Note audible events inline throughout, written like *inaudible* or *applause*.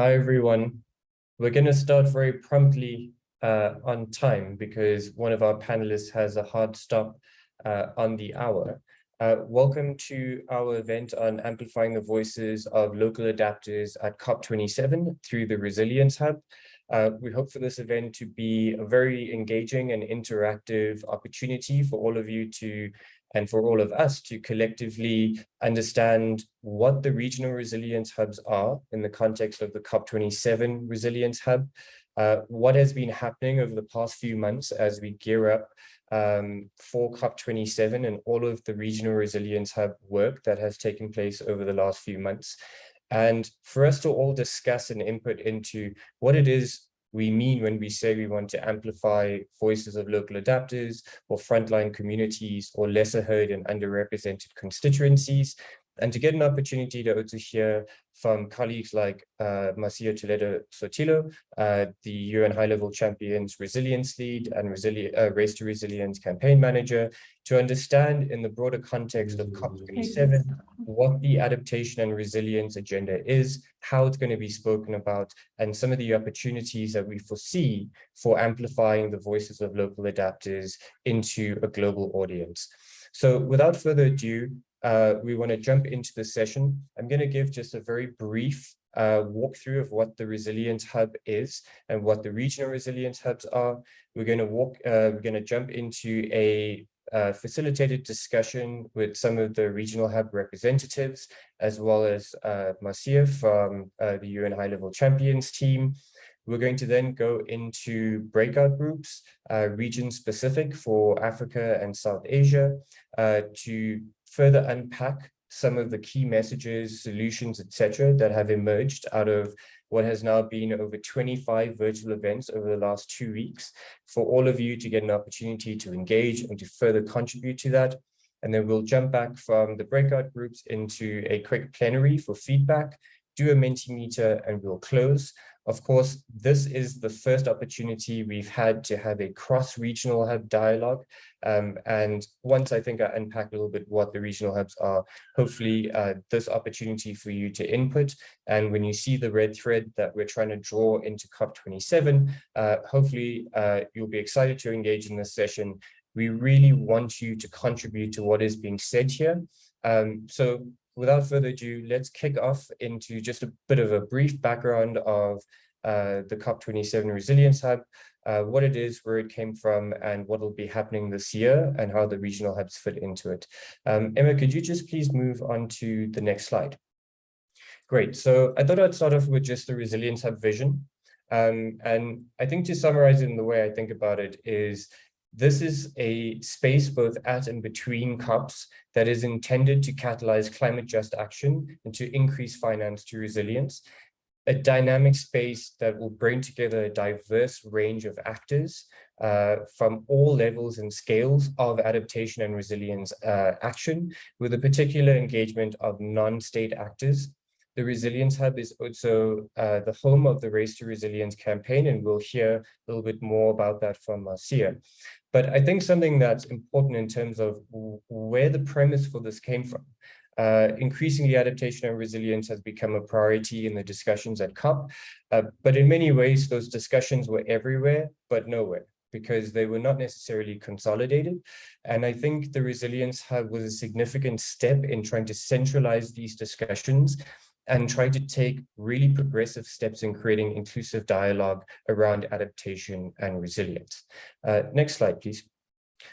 Hi, everyone. We're going to start very promptly uh, on time because one of our panelists has a hard stop uh, on the hour. Uh, welcome to our event on amplifying the voices of local adapters at COP27 through the Resilience Hub. Uh, we hope for this event to be a very engaging and interactive opportunity for all of you to and for all of us to collectively understand what the regional resilience hubs are in the context of the COP27 Resilience Hub, uh, what has been happening over the past few months as we gear up um, for COP27 and all of the regional resilience hub work that has taken place over the last few months. And for us to all discuss and input into what it is we mean when we say we want to amplify voices of local adapters or frontline communities or lesser heard and underrepresented constituencies and to get an opportunity to also hear from colleagues like uh, Marcia Toledo Sotelo, uh, the UN High-Level Champions Resilience Lead and Resili uh, Race to Resilience Campaign Manager, to understand in the broader context of COP27 what the adaptation and resilience agenda is, how it's going to be spoken about, and some of the opportunities that we foresee for amplifying the voices of local adapters into a global audience. So without further ado, uh, we want to jump into the session. I'm going to give just a very brief uh, walkthrough of what the Resilience Hub is and what the regional resilience hubs are. We're going to walk, uh, we're going to jump into a uh, facilitated discussion with some of the regional hub representatives, as well as uh, Marcia from uh, the UN High-Level Champions team. We're going to then go into breakout groups, uh, region specific for Africa and South Asia, uh, to further unpack some of the key messages, solutions, etc., that have emerged out of what has now been over 25 virtual events over the last two weeks for all of you to get an opportunity to engage and to further contribute to that. And then we'll jump back from the breakout groups into a quick plenary for feedback, do a Mentimeter, and we'll close. Of course, this is the first opportunity we've had to have a cross-regional hub dialogue. Um, and once I think I unpack a little bit what the regional hubs are, hopefully uh, this opportunity for you to input. And when you see the red thread that we're trying to draw into COP27, uh, hopefully uh, you'll be excited to engage in this session. We really want you to contribute to what is being said here. Um, so without further ado, let's kick off into just a bit of a brief background of uh, the COP27 Resilience Hub, uh, what it is, where it came from, and what will be happening this year, and how the regional hubs fit into it. Um, Emma, could you just please move on to the next slide? Great. So I thought I'd start off with just the Resilience Hub vision. Um, and I think to summarize it in the way I think about it is this is a space both at and between COPs that is intended to catalyze climate just action and to increase finance to resilience. A dynamic space that will bring together a diverse range of actors uh, from all levels and scales of adaptation and resilience uh, action with a particular engagement of non-state actors the Resilience Hub is also uh, the home of the Race to Resilience campaign, and we'll hear a little bit more about that from Marcia. But I think something that's important in terms of where the premise for this came from. Uh, increasingly, adaptation and resilience has become a priority in the discussions at COP, uh, but in many ways, those discussions were everywhere, but nowhere because they were not necessarily consolidated. And I think the Resilience Hub was a significant step in trying to centralize these discussions and try to take really progressive steps in creating inclusive dialogue around adaptation and resilience. Uh, next slide, please.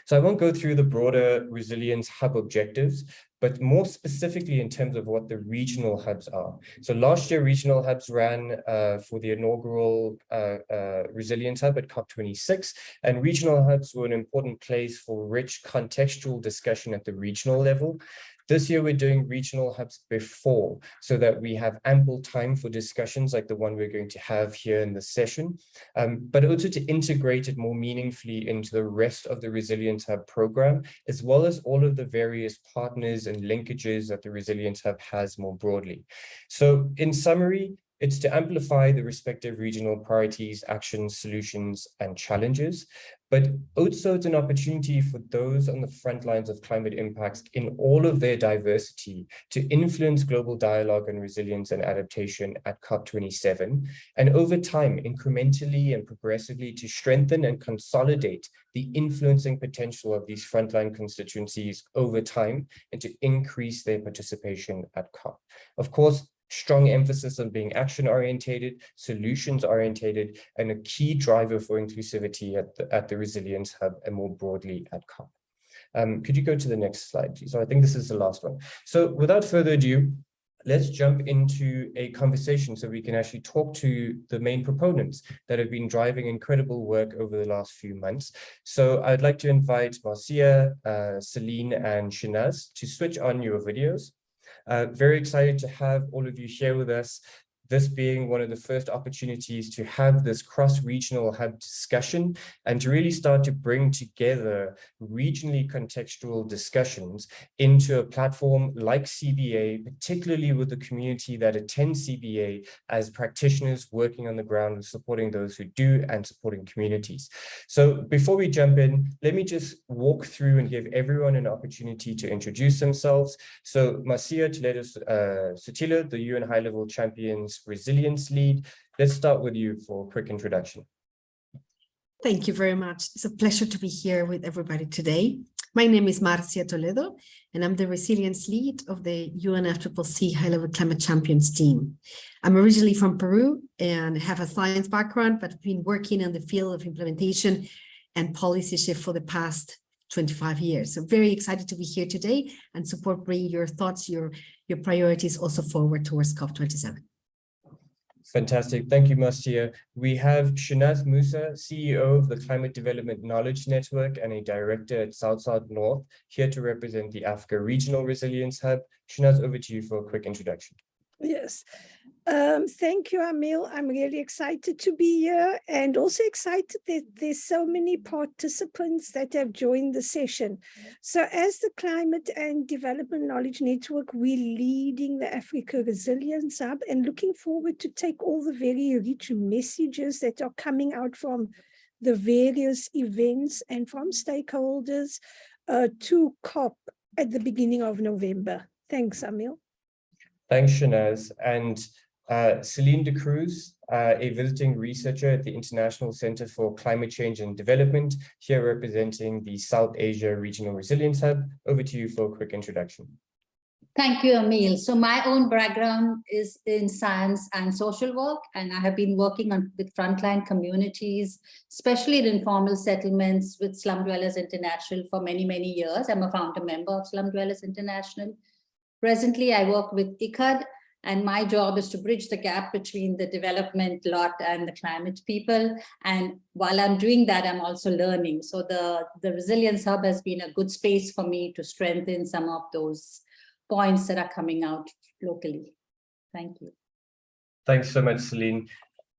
So I won't go through the broader resilience hub objectives, but more specifically in terms of what the regional hubs are. So last year, regional hubs ran uh, for the inaugural uh, uh, resilience hub at COP26, and regional hubs were an important place for rich contextual discussion at the regional level. This year, we're doing regional hubs before so that we have ample time for discussions like the one we're going to have here in the session, um, but also to integrate it more meaningfully into the rest of the Resilience Hub program, as well as all of the various partners and linkages that the Resilience Hub has more broadly. So in summary, it's to amplify the respective regional priorities, actions, solutions, and challenges. But also it's an opportunity for those on the front lines of climate impacts in all of their diversity to influence global dialogue on resilience and adaptation at COP27, and over time, incrementally and progressively to strengthen and consolidate the influencing potential of these frontline constituencies over time and to increase their participation at COP. Of course, strong emphasis on being action orientated, solutions orientated, and a key driver for inclusivity at the, at the Resilience Hub and more broadly at COP. Um, could you go to the next slide? So I think this is the last one. So without further ado, let's jump into a conversation so we can actually talk to the main proponents that have been driving incredible work over the last few months. So I'd like to invite Marcia, uh, Celine, and Shehnaaz to switch on your videos. Uh, very excited to have all of you share with us this being one of the first opportunities to have this cross-regional hub discussion and to really start to bring together regionally contextual discussions into a platform like CBA, particularly with the community that attends CBA as practitioners working on the ground and supporting those who do and supporting communities. So before we jump in, let me just walk through and give everyone an opportunity to introduce themselves. So Marcia Toledo uh, the UN High Level Champions resilience lead. Let's start with you for a quick introduction. Thank you very much. It's a pleasure to be here with everybody today. My name is Marcia Toledo, and I'm the resilience lead of the UNFCCC High-Level Climate Champions team. I'm originally from Peru and have a science background, but been working in the field of implementation and policy shift for the past 25 years. So very excited to be here today and support bringing your thoughts, your, your priorities also forward towards COP27. Fantastic. Thank you, Marcia. We have Shehnaaz Moosa, CEO of the Climate Development Knowledge Network and a director at South-South North, here to represent the Africa Regional Resilience Hub. Shanaz, over to you for a quick introduction. Yes. Um, thank you, Amil. I'm really excited to be here and also excited that there's so many participants that have joined the session. So as the Climate and Development Knowledge Network, we're leading the Africa Resilience Hub and looking forward to take all the very rich messages that are coming out from the various events and from stakeholders uh, to COP at the beginning of November. Thanks, Amil. Thanks, Shehnaaz. And uh, Celine D'Cruz, uh, a visiting researcher at the International Center for Climate Change and Development, here representing the South Asia Regional Resilience Hub. Over to you for a quick introduction. Thank you, Emil. So my own background is in science and social work, and I have been working on with frontline communities, especially in informal settlements with Slum Dwellers International for many, many years. I'm a founder member of Slum Dwellers International. Presently, I work with ICCCAD, and my job is to bridge the gap between the development lot and the climate people. And while I'm doing that, I'm also learning. So the, the Resilience Hub has been a good space for me to strengthen some of those points that are coming out locally. Thank you. Thanks so much, Celine.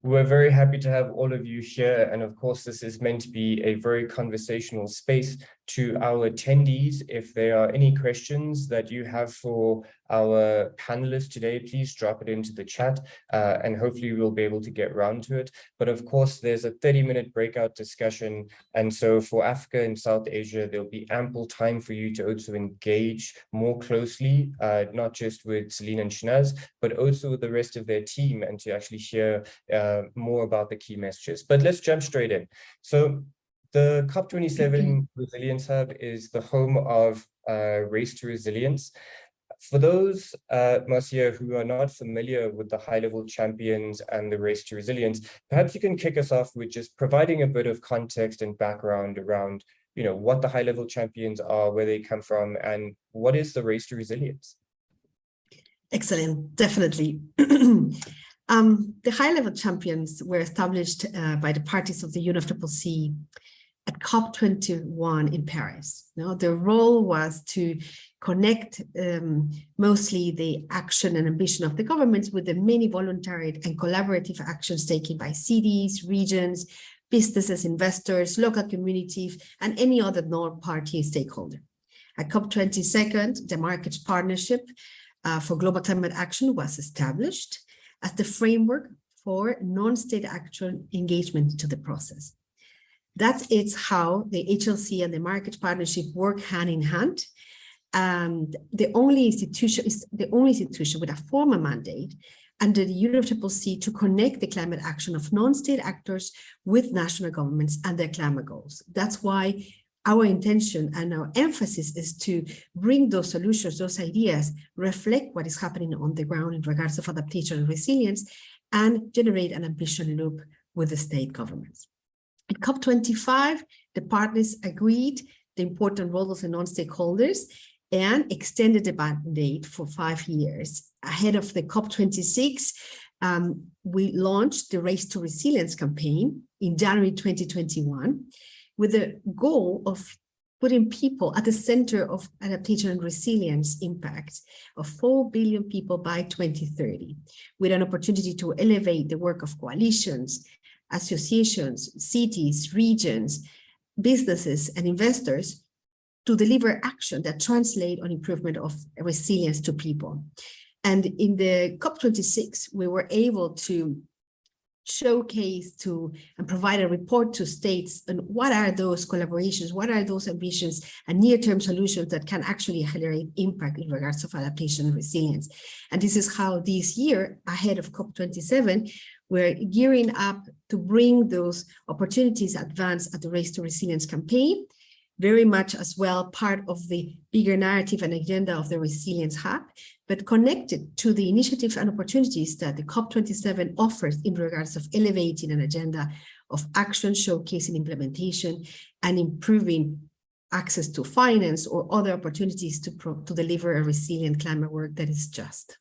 We're very happy to have all of you here. And of course, this is meant to be a very conversational space to our attendees. If there are any questions that you have for our panelists today, please drop it into the chat uh, and hopefully we'll be able to get round to it. But of course, there's a 30 minute breakout discussion. And so for Africa and South Asia, there'll be ample time for you to also engage more closely, uh, not just with Celine and Shehnaaz, but also with the rest of their team and to actually hear uh, more about the key messages. But let's jump straight in. So the COP27 Resilience Hub is the home of uh, Race to Resilience. For those, uh, Marcia, who are not familiar with the high-level champions and the Race to Resilience, perhaps you can kick us off with just providing a bit of context and background around you know, what the high-level champions are, where they come from, and what is the Race to Resilience? Excellent, definitely. *clears throat* um, the high-level champions were established uh, by the parties of the UNFCCC at COP21 in Paris. You know, their role was to connect um, mostly the action and ambition of the governments with the many voluntary and collaborative actions taken by cities, regions, businesses, investors, local communities, and any other non-party stakeholder. At COP22, the Marrakech Partnership uh, for Global Climate Action was established as the framework for non-state action engagement to the process. That's it's how the HLC and the Marrakech partnership work hand in hand. And the only institution is the only institution with a formal mandate under the UNFCCC to connect the climate action of non-state actors with national governments and their climate goals. That's why our intention and our emphasis is to bring those solutions, those ideas, reflect what is happening on the ground in regards of adaptation and resilience, and generate an ambition loop with the state governments. At COP25, the partners agreed the important role of the non-stakeholders and extended the mandate for five years. Ahead of the COP26, um, we launched the Race to Resilience campaign in January 2021 with the goal of putting people at the center of adaptation and resilience impact of 4 billion people by 2030, with an opportunity to elevate the work of coalitions, associations, cities, regions, businesses, and investors to deliver action that translate on improvement of resilience to people. And in the COP26, we were able to showcase to and provide a report to states and what are those collaborations, what are those ambitions and near-term solutions that can actually accelerate impact in regards of adaptation and resilience. And this is how this year, ahead of COP27, we're gearing up to bring those opportunities advance at the Race to Resilience campaign, very much as well part of the bigger narrative and agenda of the Resilience Hub, but connected to the initiatives and opportunities that the COP27 offers in regards of elevating an agenda of action, showcasing implementation, and improving access to finance or other opportunities to, to deliver a resilient climate work that is just.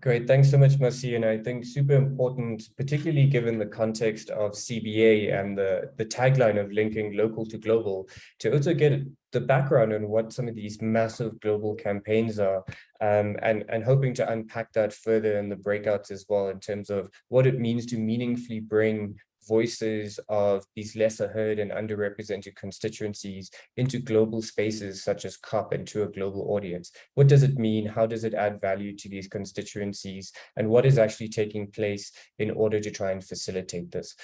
Great, thanks so much, Marci. And I think super important, particularly given the context of CBA and the, the tagline of linking local to global, to also get the background on what some of these massive global campaigns are, um, and, and hoping to unpack that further in the breakouts as well in terms of what it means to meaningfully bring voices of these lesser heard and underrepresented constituencies into global spaces such as COP and to a global audience. What does it mean? How does it add value to these constituencies? And what is actually taking place in order to try and facilitate this?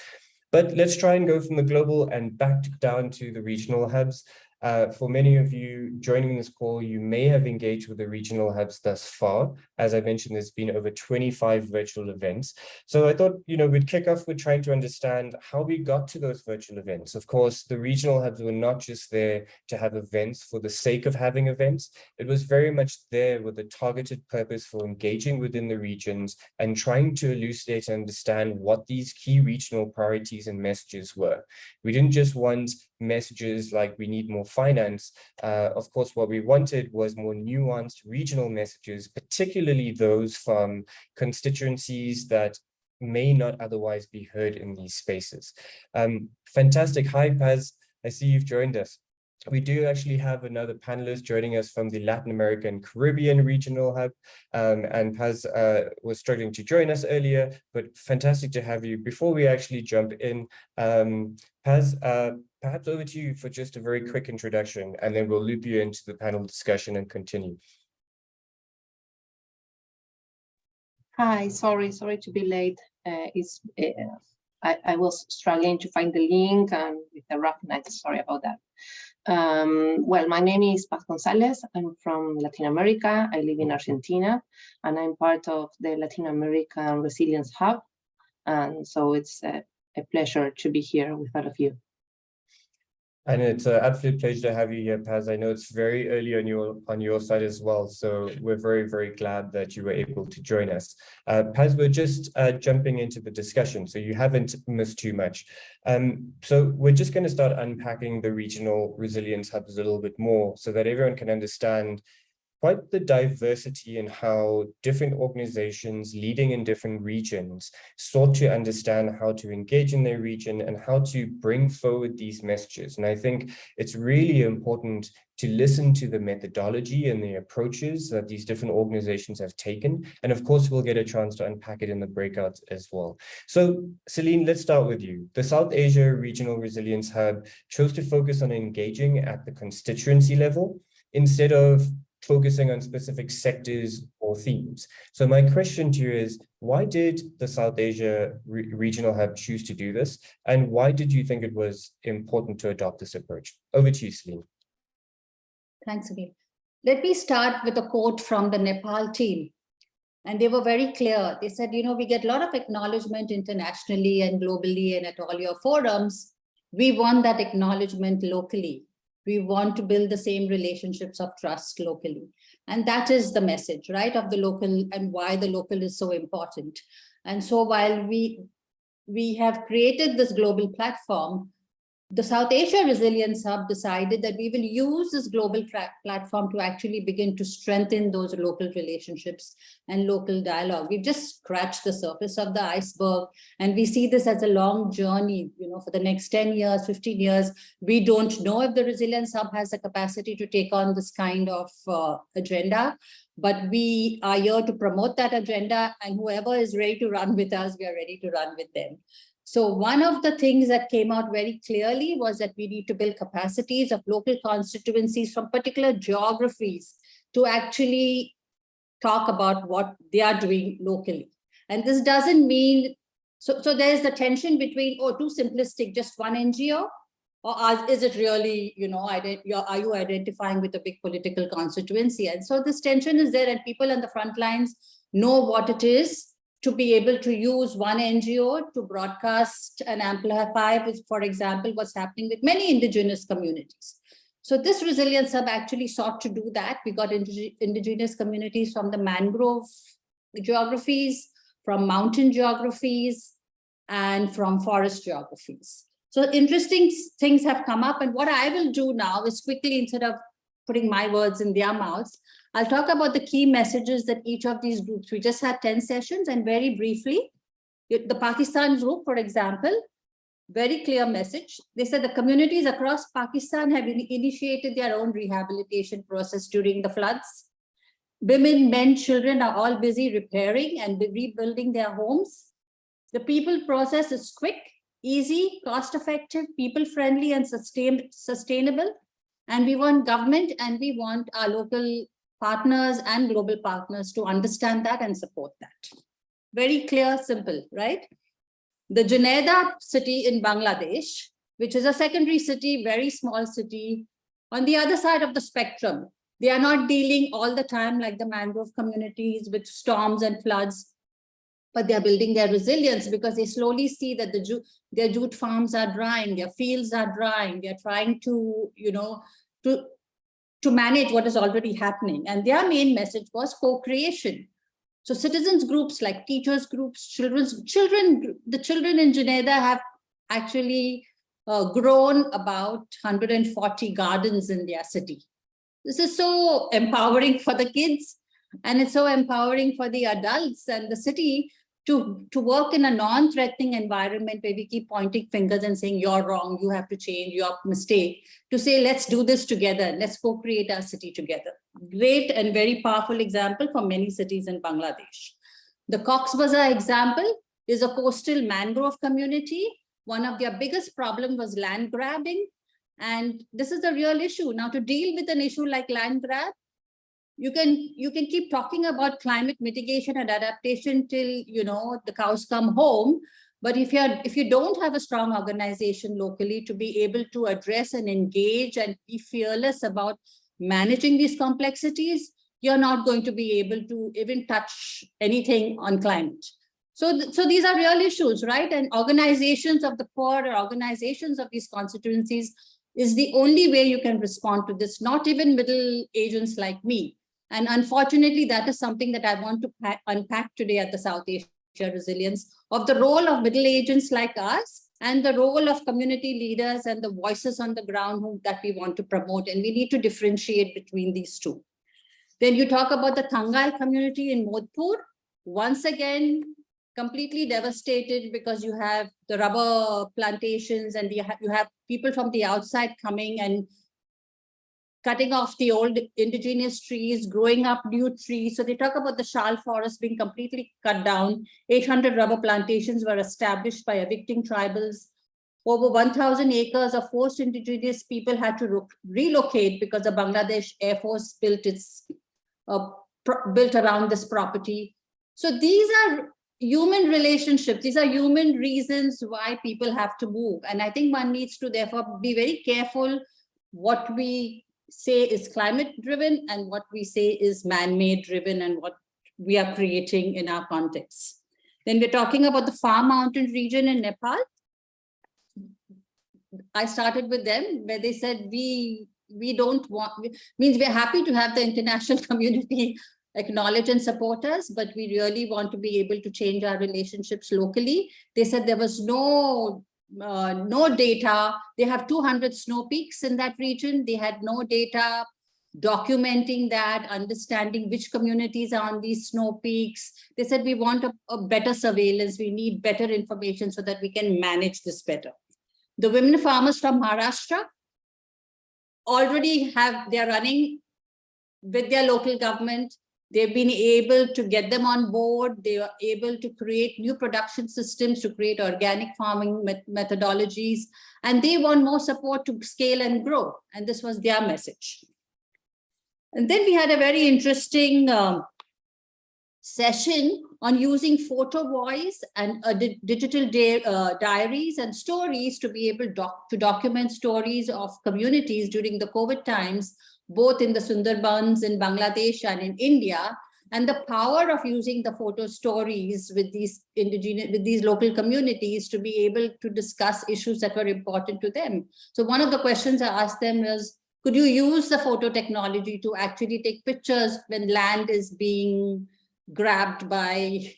But let's try and go from the global and back down to the regional hubs. Uh, for many of you joining this call, you may have engaged with the regional hubs thus far. As I mentioned, there's been over 25 virtual events. So I thought, you know, we'd kick off with trying to understand how we got to those virtual events. Of course, the regional hubs were not just there to have events for the sake of having events. It was very much there with a targeted purpose for engaging within the regions and trying to elucidate and understand what these key regional priorities and messages were. We didn't just want messages like we need more finance. Uh, of course, what we wanted was more nuanced regional messages, particularly those from constituencies that may not otherwise be heard in these spaces. Um, fantastic. Hi, Paz. I see you've joined us. We do actually have another panelist joining us from the Latin American Caribbean Regional Hub, um, and Paz uh, was struggling to join us earlier, but fantastic to have you. Before we actually jump in, um, Paz, uh, perhaps over to you for just a very quick introduction, and then we'll loop you into the panel discussion and continue. Hi, sorry, sorry to be late. Uh, it's uh, I, I, was struggling to find the link and with the rough night, sorry about that. Um, well, my name is Paz Gonzalez. I'm from Latin America. I live in Argentina, and I'm part of the Latin American Resilience Hub. And so it's a, a pleasure to be here with all of you. And it's an absolute pleasure to have you here, Paz. I know it's very early on your on your side as well, so we're very, very glad that you were able to join us. Uh, Paz, we're just uh, jumping into the discussion, so you haven't missed too much. Um, so we're just going to start unpacking the regional resilience hubs a little bit more so that everyone can understand quite the diversity in how different organizations leading in different regions sought to understand how to engage in their region and how to bring forward these messages. And I think it's really important to listen to the methodology and the approaches that these different organizations have taken. And of course, we'll get a chance to unpack it in the breakouts as well. So Celine, let's start with you. The South Asia Regional Resilience Hub chose to focus on engaging at the constituency level instead of focusing on specific sectors or themes. So my question to you is, why did the South Asia Re Regional Hub choose to do this? And why did you think it was important to adopt this approach? Over to you, Celine. Thanks, Abhi. Let me start with a quote from the Nepal team. And they were very clear. They said, you know, we get a lot of acknowledgement internationally and globally and at all your forums. We want that acknowledgement locally. We want to build the same relationships of trust locally. And that is the message, right, of the local and why the local is so important. And so while we, we have created this global platform, the South Asia Resilience Hub decided that we will use this global platform to actually begin to strengthen those local relationships and local dialogue. We've just scratched the surface of the iceberg and we see this as a long journey, you know, for the next 10 years, 15 years. We don't know if the Resilience Hub has the capacity to take on this kind of uh, agenda, but we are here to promote that agenda and whoever is ready to run with us, we are ready to run with them. So one of the things that came out very clearly was that we need to build capacities of local constituencies from particular geographies to actually talk about what they are doing locally. And this doesn't mean, so, so there's the tension between, oh, too simplistic, just one NGO, or is it really, you know, are you identifying with a big political constituency? And so this tension is there and people on the front lines know what it is to be able to use one NGO to broadcast and amplify, for example, what's happening with many indigenous communities. So this resilience hub actually sought to do that. We got indigenous communities from the mangrove geographies, from mountain geographies, and from forest geographies. So interesting things have come up. And what I will do now is quickly, instead of putting my words in their mouths, I'll talk about the key messages that each of these groups, we just had 10 sessions and very briefly, the Pakistan group, for example, very clear message. They said the communities across Pakistan have initiated their own rehabilitation process during the floods. Women, men, children are all busy repairing and rebuilding their homes. The people process is quick, easy, cost-effective, people-friendly and sustain sustainable. And we want government and we want our local partners and global partners to understand that and support that. Very clear, simple, right? The Jhenaidah city in Bangladesh, which is a secondary city, very small city, on the other side of the spectrum, they are not dealing all the time like the mangrove communities with storms and floods, but they're building their resilience because they slowly see that the their jute farms are drying, their fields are drying, they're trying to, you know, to to manage what is already happening. And their main message was co-creation. So citizens groups like teachers groups, children's children, the children in Jhenaidah have actually uh, grown about 140 gardens in their city. This is so empowering for the kids and it's so empowering for the adults and the city to, to work in a non-threatening environment where we keep pointing fingers and saying, you're wrong, you have to change, your mistake, to say, let's do this together, let's co-create our city together. Great and very powerful example for many cities in Bangladesh. The Cox Bazar example is a coastal mangrove community. One of their biggest problem was land grabbing. And this is a real issue. Now to deal with an issue like land grab, you can you can keep talking about climate mitigation and adaptation till you know the cows come home. But if you're if you don't have a strong organization locally to be able to address and engage and be fearless about managing these complexities you're not going to be able to even touch anything on climate. So th so these are real issues right? And organizations of the poor or organizations of these constituencies is the only way you can respond to this not even middle agents like me and unfortunately, that is something that I want to unpack today at the South Asia Resilience of the role of middle agents like us and the role of community leaders and the voices on the ground who, that we want to promote. And we need to differentiate between these two. Then you talk about the Tangail community in Madhupur. Once again, completely devastated because you have the rubber plantations and you have people from the outside coming and cutting off the old indigenous trees, growing up new trees. So they talk about the Shal forest being completely cut down. 800 rubber plantations were established by evicting tribals. Over 1,000 acres of forced indigenous people had to relocate because the Bangladesh Air Force built its uh, built around this property. So these are human relationships. These are human reasons why people have to move. And I think one needs to therefore be very careful what we say is climate driven and what we say is man-made driven and what we are creating in our context. Then we're talking about the far mountain region in Nepal. I started with them where they said we we don't want means we're happy to have the international *laughs* community acknowledge and support us, but we really want to be able to change our relationships locally. They said there was no uh, no data. They have 200 snow peaks in that region. They had no data documenting that, understanding which communities are on these snow peaks. They said we want a, a better surveillance. We need better information so that we can manage this better. The women farmers from Maharashtra already have, they're running with their local government. They've been able to get them on board. They are able to create new production systems to create organic farming met methodologies, and they want more support to scale and grow. And this was their message. And then we had a very interesting um, session on using photo voice and uh, di digital di uh, diaries and stories to be able doc to document stories of communities during the COVID times, both in the Sundarbans in Bangladesh and in India, and the power of using the photo stories with these indigenous, with these local communities to be able to discuss issues that were important to them. So one of the questions I asked them was, could you use the photo technology to actually take pictures when land is being grabbed by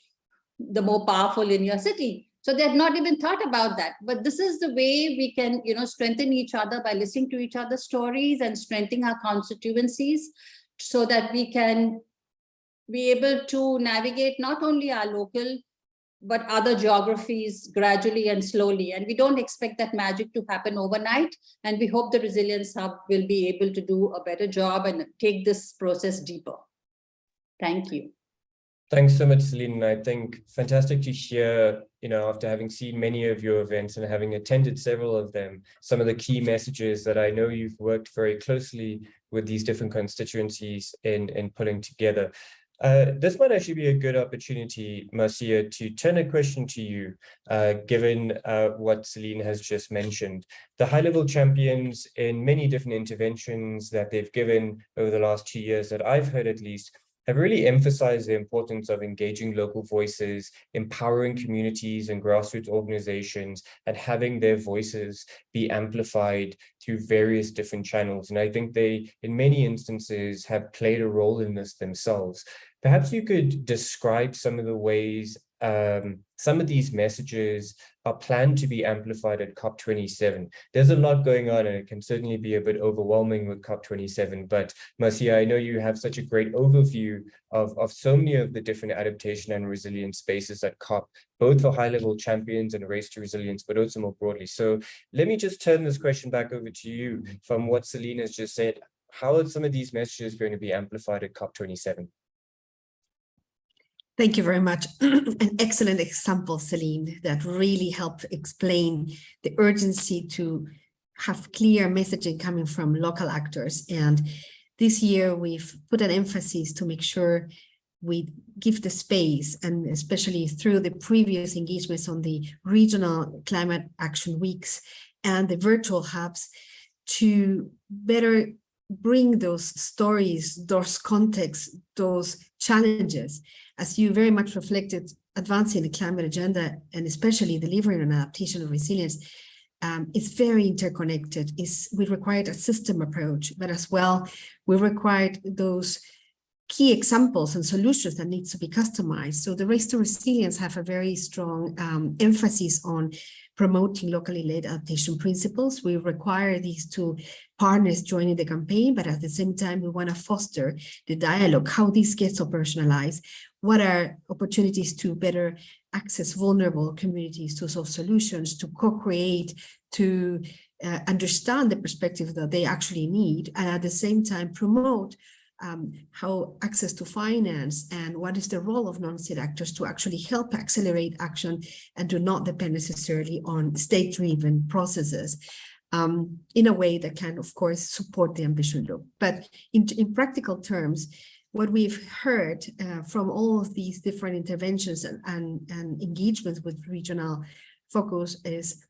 the more powerful in your city. So they had not even thought about that. But this is the way we can, you know, strengthen each other by listening to each other's stories and strengthening our constituencies so that we can be able to navigate not only our local, but other geographies gradually and slowly. And we don't expect that magic to happen overnight. And we hope the Resilience Hub will be able to do a better job and take this process deeper. Thank you. Thanks so much, Celine. I think fantastic to hear, you know, after having seen many of your events and having attended several of them, some of the key messages that I know you've worked very closely with these different constituencies in, in pulling together. Uh, this might actually be a good opportunity, Marcia, to turn a question to you, uh, given uh, what Celine has just mentioned. The high-level champions in many different interventions that they've given over the last two years that I've heard at least have really emphasized the importance of engaging local voices, empowering communities and grassroots organizations, and having their voices be amplified through various different channels. And I think they, in many instances, have played a role in this themselves. Perhaps you could describe some of the ways um, some of these messages are planned to be amplified at COP27. There's a lot going on and it can certainly be a bit overwhelming with COP27, but Marcia, I know you have such a great overview of, of so many of the different adaptation and resilience spaces at COP, both for high-level champions and race to resilience, but also more broadly. So let me just turn this question back over to you from what Celine has just said. How are some of these messages going to be amplified at COP27? Thank you very much. *clears throat* An excellent example, Celine, that really helped explain the urgency to have clear messaging coming from local actors. And this year we've put an emphasis to make sure we give the space and especially through the previous engagements on the regional climate action weeks and the virtual hubs to better bring those stories, those contexts, those challenges as you very much reflected, advancing the climate agenda and especially delivering on adaptation and resilience um, is very interconnected. Is we required a system approach, but as well, we required those key examples and solutions that needs to be customized. So the Race to Resilience have a very strong um, emphasis on promoting locally led adaptation principles. We require these two partners joining the campaign, but at the same time, we want to foster the dialogue, how this gets operationalized, what are opportunities to better access vulnerable communities to solve solutions, to co-create, to uh, understand the perspective that they actually need, and at the same time promote um, how access to finance and what is the role of non-state actors to actually help accelerate action and do not depend necessarily on state-driven processes um, in a way that can, of course, support the ambition loop. But in, in practical terms, what we've heard uh, from all of these different interventions and, and, and engagements with regional focus is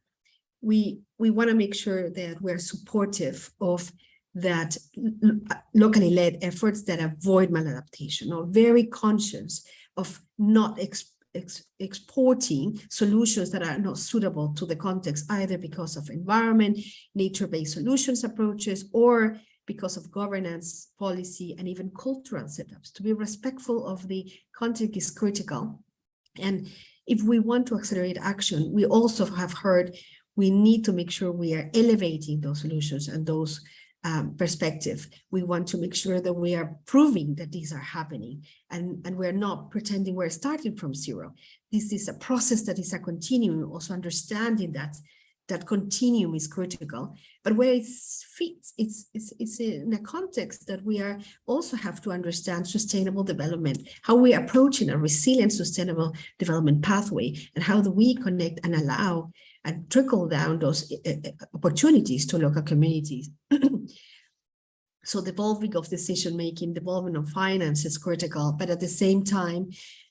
we we want to make sure that we're supportive of that locally led efforts that avoid maladaptation or very conscious of not ex, ex, exporting solutions that are not suitable to the context either because of environment, nature-based solutions approaches, or because of governance, policy, and even cultural setups. To be respectful of the context is critical. And if we want to accelerate action, we also have heard we need to make sure we are elevating those solutions and those um, perspective. We want to make sure that we are proving that these are happening and, and we're not pretending we're starting from zero. This is a process that is a continuum, also understanding that that continuum is critical, but where it fits, it's, it's, it's in a context that we are also have to understand sustainable development, how we are approaching a resilient, sustainable development pathway, and how do we connect and allow and trickle down those uh, opportunities to local communities. *clears throat* so the of decision-making, development of finance is critical, but at the same time,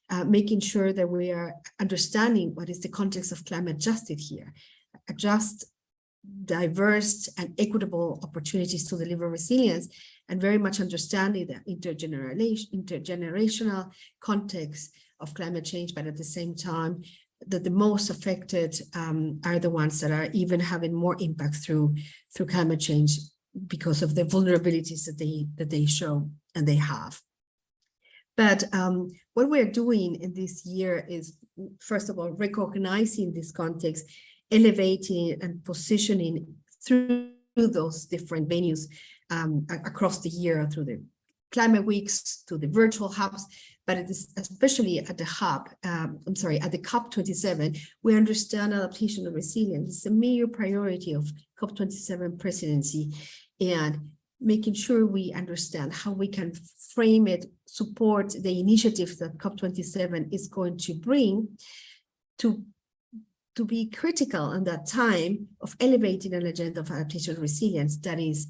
uh, making sure that we are understanding what is the context of climate justice here, adjust diverse and equitable opportunities to deliver resilience and very much understanding the intergeneration, intergenerational context of climate change, but at the same time, that the most affected um, are the ones that are even having more impact through through climate change because of the vulnerabilities that they that they show and they have. But um, what we're doing in this year is, first of all, recognizing this context, elevating and positioning through those different venues um, across the year, through the climate weeks, to the virtual hubs, but it is especially at the hub, um, I'm sorry, at the COP27, we understand adaptation and resilience. Is a major priority of COP27 presidency and making sure we understand how we can frame it, support the initiatives that COP27 is going to bring to, to be critical in that time of elevating an agenda of adaptation resilience that is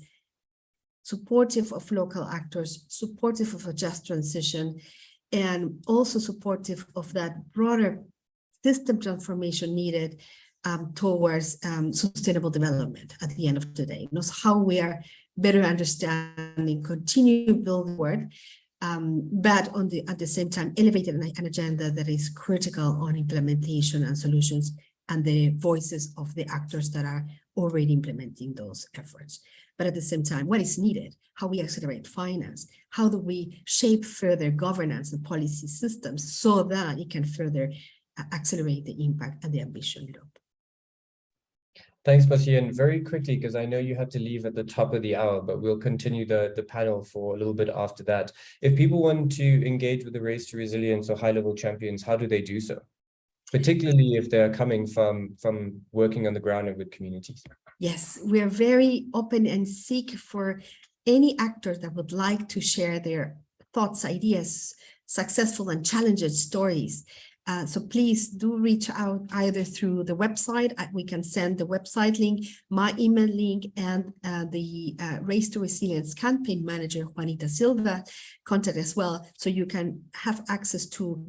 supportive of local actors, supportive of a just transition, and also supportive of that broader system transformation needed um, towards um, sustainable development at the end of the day. Knows how we are better understanding, continue building word, um, but on the at the same time elevated an agenda that is critical on implementation and solutions and the voices of the actors that are already implementing those efforts. But at the same time, what is needed, how we accelerate finance, how do we shape further governance and policy systems so that it can further uh, accelerate the impact and the ambition loop. Thanks. And very quickly, because I know you have to leave at the top of the hour, but we'll continue the, the panel for a little bit after that. If people want to engage with the Race to Resilience or high-level champions, how do they do so? Particularly if they're coming from, from working on the ground and with communities. Yes, we are very open and seek for any actor that would like to share their thoughts, ideas, successful and challenging stories. Uh, so please do reach out either through the website. uh, We can send the website link, my email link, and uh, the uh, Race to Resilience campaign manager, Juanita Silva, contact as well. So you can have access to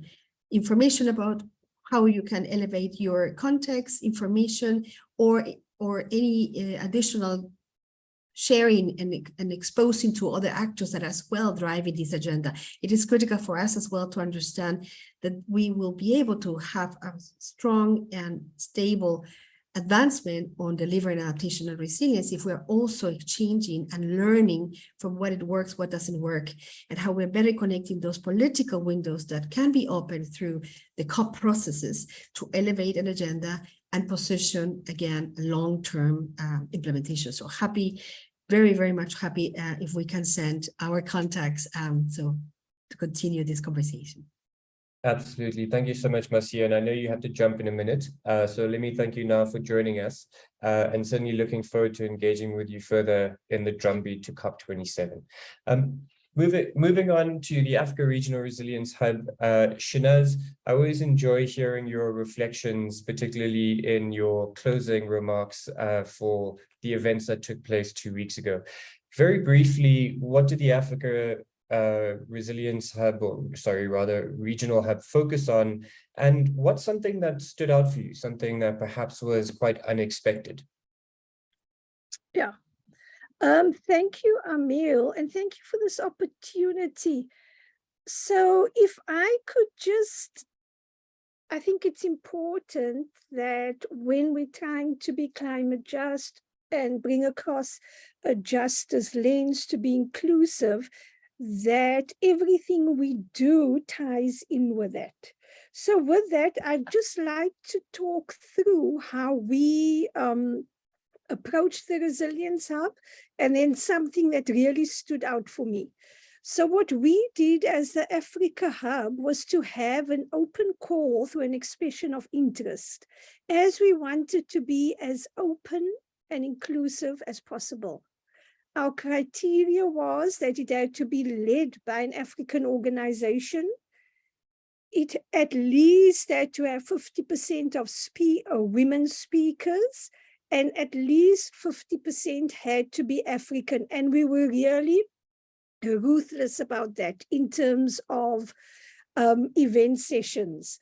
information about how you can elevate your context, information, or, or any uh, additional sharing and, and exposing to other actors that as well driving this agenda. It is critical for us as well to understand that we will be able to have a strong and stable advancement on delivering adaptation and resilience if we're also exchanging and learning from what it works, what doesn't work, and how we're better connecting those political windows that can be opened through the COP processes to elevate an agenda and position, again, long-term uh, implementation. So happy, very, very much happy uh, if we can send our contacts um, so to continue this conversation. Absolutely. Thank you so much, Marcia. And I know you have to jump in a minute. Uh, so let me thank you now for joining us uh, and certainly looking forward to engaging with you further in the drumbeat to COP27. Um, moving, moving on to the Africa Regional Resilience Hub, uh, Shehnaaz, I always enjoy hearing your reflections, particularly in your closing remarks uh, for the events that took place two weeks ago. Very briefly, what did the Africa uh, resilience hub, or sorry, rather regional hub focus on? And what's something that stood out for you, something that perhaps was quite unexpected? Yeah. Um, thank you, Amil, and thank you for this opportunity. So if I could just, I think it's important that when we're trying to be climate just and bring across a justice lens to be inclusive, that everything we do ties in with that. So with that, I'd just like to talk through how we um, approach the Resilience Hub and then something that really stood out for me. So what we did as the Africa Hub was to have an open call through an expression of interest as we wanted to be as open and inclusive as possible. Our criteria was that it had to be led by an African organization. It at least had to have 50% of spe uh, women speakers and at least 50% had to be African. And we were really ruthless about that in terms of um, event sessions.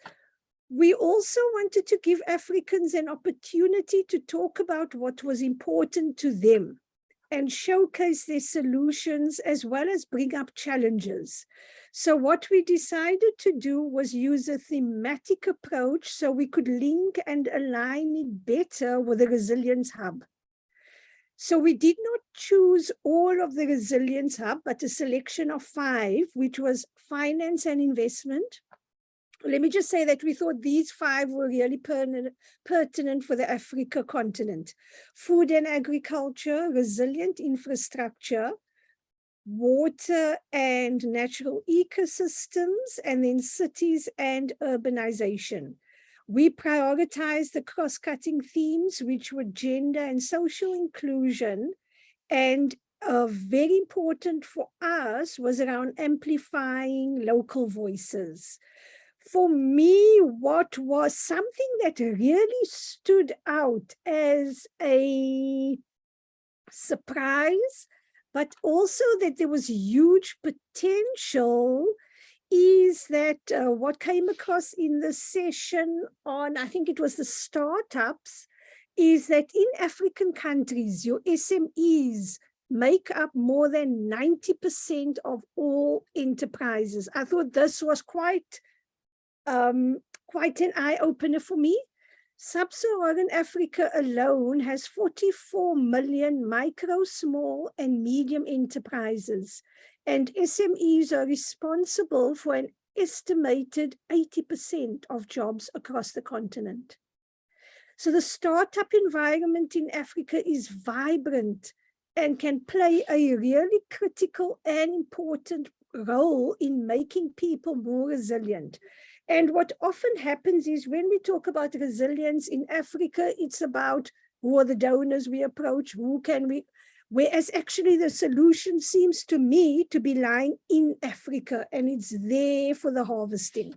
We also wanted to give Africans an opportunity to talk about what was important to them and showcase their solutions as well as bring up challenges. So what we decided to do was use a thematic approach so we could link and align it better with the Resilience Hub. So we did not choose all of the Resilience Hub, but a selection of five, which was finance and investment, let me just say that we thought these five were really pertinent for the Africa continent. Food and agriculture, resilient infrastructure, water and natural ecosystems, and then cities and urbanization. We prioritized the cross-cutting themes, which were gender and social inclusion, and uh, very important for us was around amplifying local voices for me, what was something that really stood out as a surprise, but also that there was huge potential is that uh, what came across in the session on, I think it was the startups, is that in African countries, your SMEs make up more than 90% of all enterprises. I thought this was quite um, quite an eye-opener for me. Sub-Saharan Africa alone has 44 million micro, small and medium enterprises and SMEs are responsible for an estimated 80% of jobs across the continent. So the startup environment in Africa is vibrant and can play a really critical and important role in making people more resilient. And what often happens is when we talk about resilience in Africa, it's about who are the donors we approach, who can we, whereas actually the solution seems to me to be lying in Africa and it's there for the harvesting.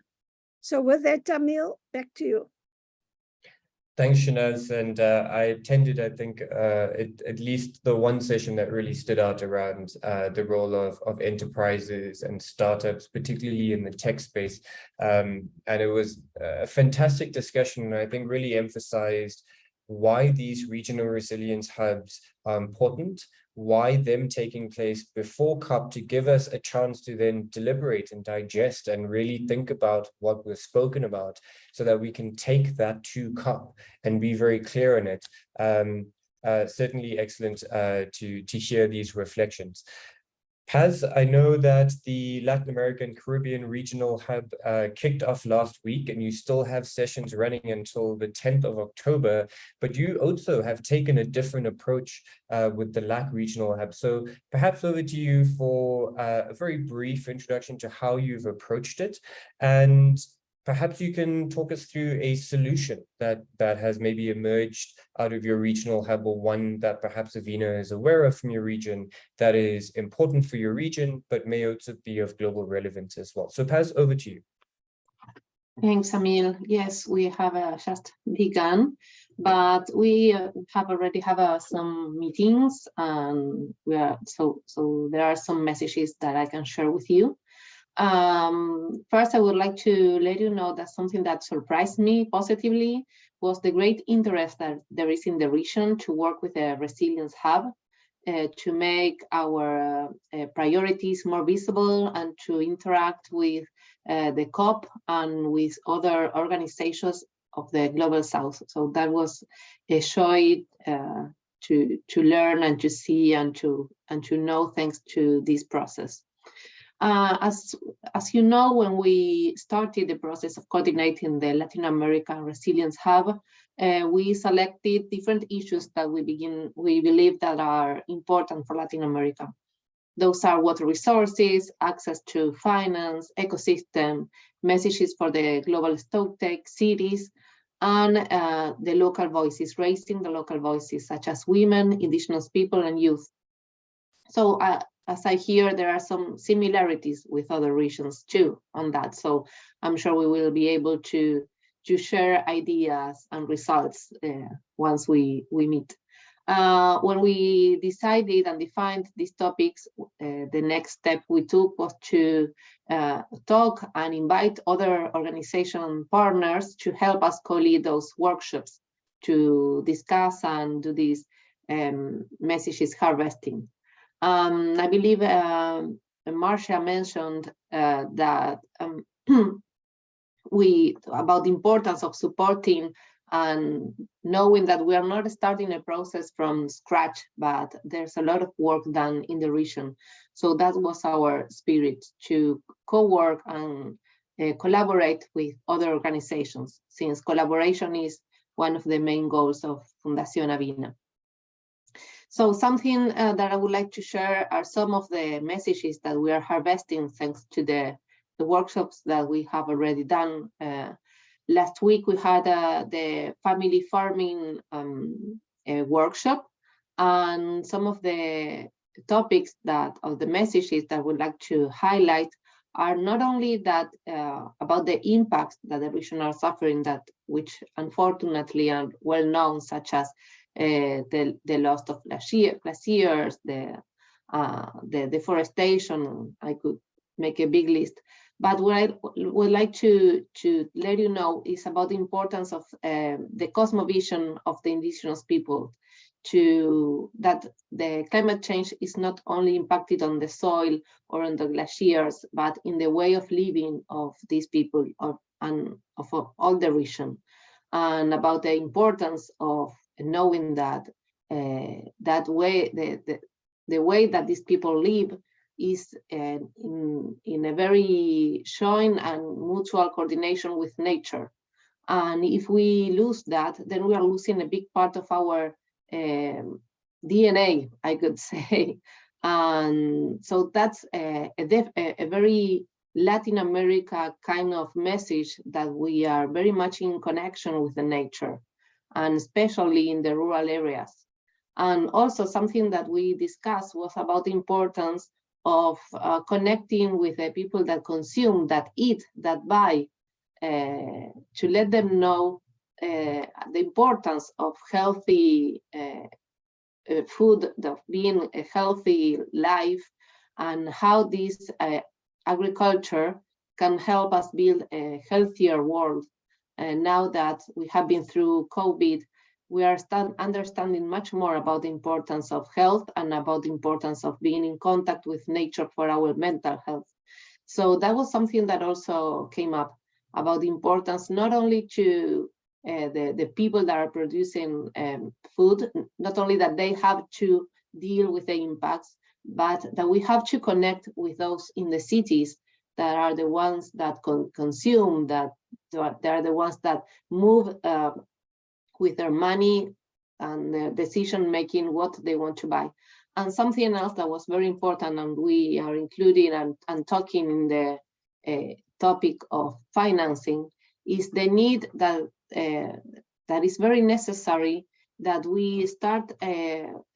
So with that, Amil, back to you. Thanks, Shehnaaz. And uh, I attended, I think, uh, at least the one session that really stood out around uh, the role of, of enterprises and startups, particularly in the tech space. Um, and it was a fantastic discussion, I think really emphasized why these regional resilience hubs are important, why them taking place before COP to give us a chance to then deliberate and digest and really think about what was spoken about so that we can take that to COP and be very clear on it. Um, uh, certainly excellent uh, to, to hear these reflections. Paz, I know that the Latin American Caribbean Regional Hub uh, kicked off last week and you still have sessions running until the 10th of October, but you also have taken a different approach uh, with the LAC Regional Hub. So perhaps over to you for uh, a very brief introduction to how you've approached it and perhaps you can talk us through a solution that that has maybe emerged out of your regional hub or one that perhaps Avina is aware of from your region that is important for your region, but may also be of global relevance as well. So Paz, over to you. Thanks, Amil. Yes, we have uh, just begun, but we uh, have already have uh, some meetings, and we are so so. There are some messages that I can share with you. Um, first, I would like to let you know that something that surprised me positively was the great interest that there is in the region to work with a resilience hub uh, to make our uh, priorities more visible and to interact with uh, the COP and with other organizations of the Global South. So that was a joy uh, to, to learn and to see and to, and to know thanks to this process. Uh, as, as you know, when we started the process of coordinating the Latin American Resilience Hub, uh, we selected different issues that we begin we believe that are important for Latin America. Those are water resources, access to finance, ecosystem, messages for the global stocktake cities, and uh, the local voices, raising the local voices such as women, indigenous people, and youth. So uh, as I hear, there are some similarities with other regions too on that. So I'm sure we will be able to to share ideas and results uh, once we, we meet. Uh, when we decided and defined these topics, uh, the next step we took was to uh, talk and invite other organization partners to help us co-lead those workshops to discuss and do these um, messages harvesting. Um, I believe um, Marcia mentioned uh, that um, *clears throat* we about the importance of supporting and knowing that we are not starting a process from scratch, but there's a lot of work done in the region. So that was our spirit to co-work and uh, collaborate with other organizations, since collaboration is one of the main goals of Fundación Avina. So something uh, that I would like to share are some of the messages that we are harvesting thanks to the the workshops that we have already done. Uh, last week we had uh, the family farming um, workshop and some of the topics that of the messages that we'd like to highlight are not only that uh, about the impacts that the region are suffering that which unfortunately are well known such as uh, the the loss of glacier, glaciers the uh, the deforestation i could make a big list. But what I would like to, to let you know is about the importance of uh, the cosmovision of the indigenous people to that the climate change is not only impacted on the soil or on the glaciers, but in the way of living of these people of, and of all the region, and about the importance of knowing that uh, that way, the, the, the way that these people live is uh, in, in a very showing and mutual coordination with nature. And if we lose that, then we are losing a big part of our um, DNA, I could *laughs* say. And so that's a, a, a, very Latin America kind of message that we are very much in connection with the nature, and especially in the rural areas. And also something that we discussed was about the importance of uh, connecting with the people that consume, that eat, that buy, uh, to let them know uh, the importance of healthy uh, uh, food, of being a healthy life, and how this uh, agriculture can help us build a healthier world. And now that we have been through COVID, we are understanding much more about the importance of health and about the importance of being in contact with nature for our mental health. So that was something that also came up about the importance not only to uh, the, the people that are producing um, food, not only that they have to deal with the impacts, but that we have to connect with those in the cities that are the ones that con consume, that they are the ones that move uh, with their money and their decision making what they want to buy. And something else that was very important and we are including and, and talking in the uh, topic of financing is the need that uh, that is very necessary that we start uh,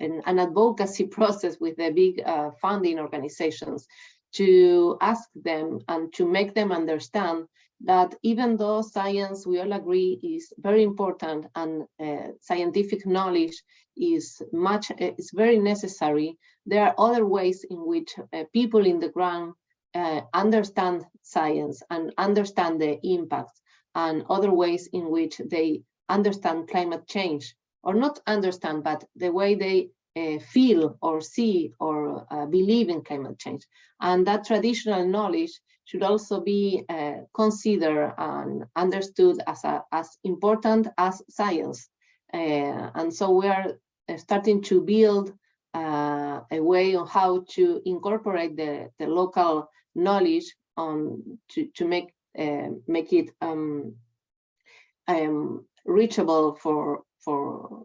an, an, advocacy *laughs* process with the big uh, funding organizations to ask them and to make them understand that even though science, we all agree, is very important and uh, scientific knowledge is much, is very necessary, there are other ways in which uh, people in the ground uh, understand science and understand the impact and other ways in which they understand climate change or not understand, but the way they uh, feel or see or uh, believe in climate change. And that traditional knowledge should also be uh, considered and understood as, a, as important as science. Uh, and so we are uh, starting to build uh, a way on how to incorporate the, the local knowledge on to, to make make it um, um, reachable for for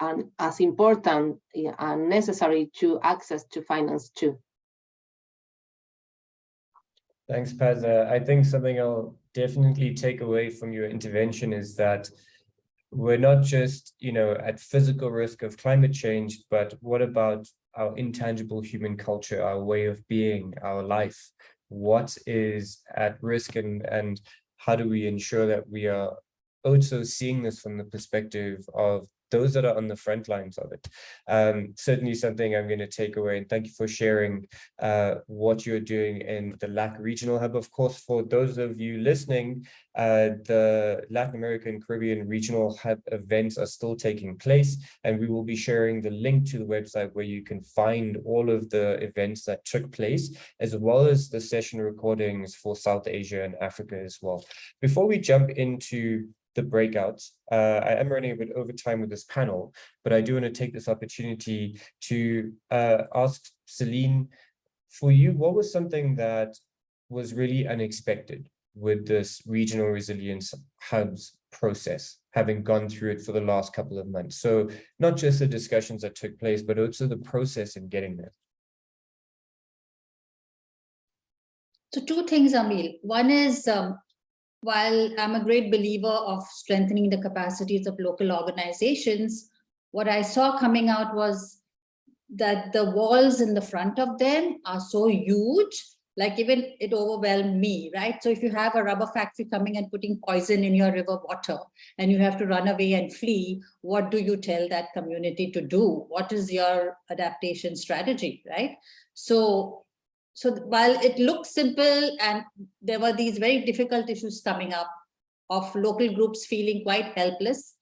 and as important and necessary to access to finance too. Thanks, Paz. Uh, I think something I'll definitely take away from your intervention is that we're not just, you know, at physical risk of climate change, but what about our intangible human culture, our way of being, our life? What is at risk and, and how do we ensure that we are also seeing this from the perspective of those that are on the front lines of it. Um, certainly something I'm going to take away and thank you for sharing uh, what you're doing in the LAC Regional Hub. Of course, for those of you listening, uh, the Latin American Caribbean Regional Hub events are still taking place and we will be sharing the link to the website where you can find all of the events that took place as well as the session recordings for South Asia and Africa as well. Before we jump into the breakouts. Uh, I am running a bit over time with this panel, but I do want to take this opportunity to uh, ask Celine, for you, what was something that was really unexpected with this regional resilience hubs process, having gone through it for the last couple of months? So not just the discussions that took place, but also the process in getting there. So two things, Amil. One is um, while I'm a great believer of strengthening the capacities of local organizations, what I saw coming out was that the walls in the front of them are so huge, like even it overwhelmed me, right? So if you have a rubber factory coming and putting poison in your river water and you have to run away and flee, what do you tell that community to do? What is your adaptation strategy, right? So so while it looks simple and there were these very difficult issues coming up of local groups feeling quite helpless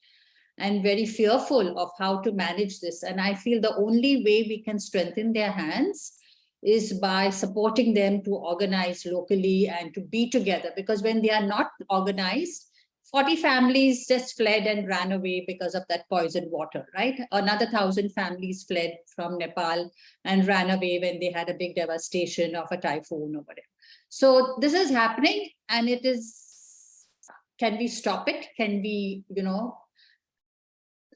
and very fearful of how to manage this. And I feel the only way we can strengthen their hands is by supporting them to organize locally and to be together because when they are not organized, 40 families just fled and ran away because of that poisoned water, right? Another thousand families fled from Nepal and ran away when they had a big devastation of a typhoon or whatever. So this is happening and it is, can we stop it? Can we, you know,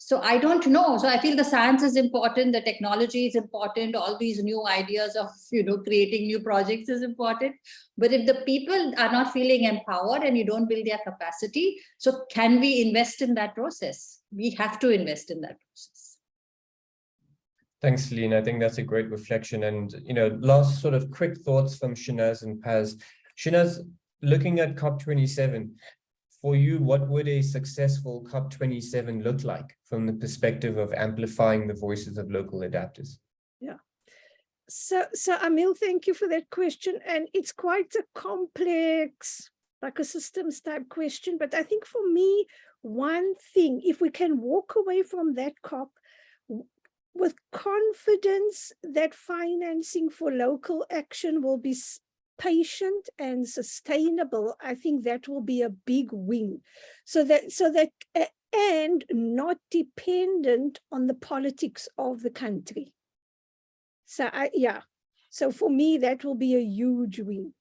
so I don't know. So I feel the science is important, the technology is important, all these new ideas of, you know, creating new projects is important. But if the people are not feeling empowered and you don't build their capacity, so can we invest in that process? We have to invest in that process. Thanks, Celine. I think that's a great reflection. And, you know, last sort of quick thoughts from Shehnaaz and Paz. Shehnaaz, looking at COP27, for you, what would a successful COP27 look like from the perspective of amplifying the voices of local adapters? Yeah. So, so Amil, thank you for that question. And it's quite a complex, like a systems type question. But I think for me, one thing, if we can walk away from that COP with confidence that financing for local action will be patient and sustainable, I think that will be a big win. So that, so that, and not dependent on the politics of the country. So I, yeah, so for me, that will be a huge win.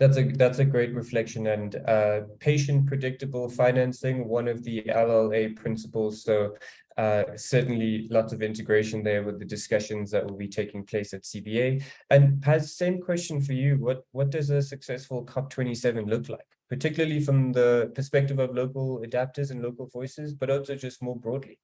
That's a that's a great reflection and uh, patient predictable financing, one of the LLA principles. So uh, certainly lots of integration there with the discussions that will be taking place at CBA. And Paz, same question for you. What, what does a successful COP27 look like, particularly from the perspective of local adapters and local voices, but also just more broadly?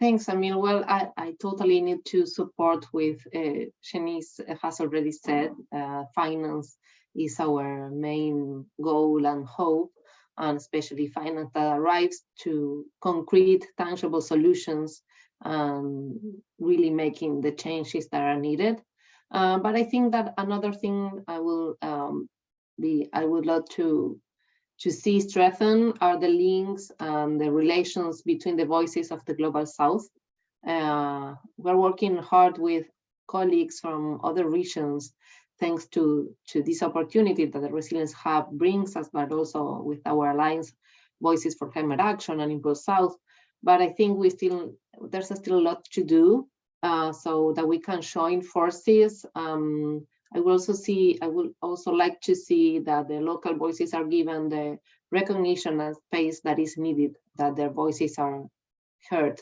Thanks, Amil. Well, I, I totally need to support with uh, Shehnaaz has already said, uh, finance is our main goal and hope, and especially finance that arrives to concrete, tangible solutions and really making the changes that are needed. Uh, but I think that another thing I will um, be, I would love to to see strengthen are the links and the relations between the voices of the Global South. Uh, we're working hard with colleagues from other regions thanks to, to this opportunity that the Resilience Hub brings us, but also with our alliance Voices for Climate Action and Impulse South. But I think we still, there's still a lot to do uh, so that we can join forces um, I will also see, I would also like to see that the local voices are given the recognition and space that is needed, that their voices are heard.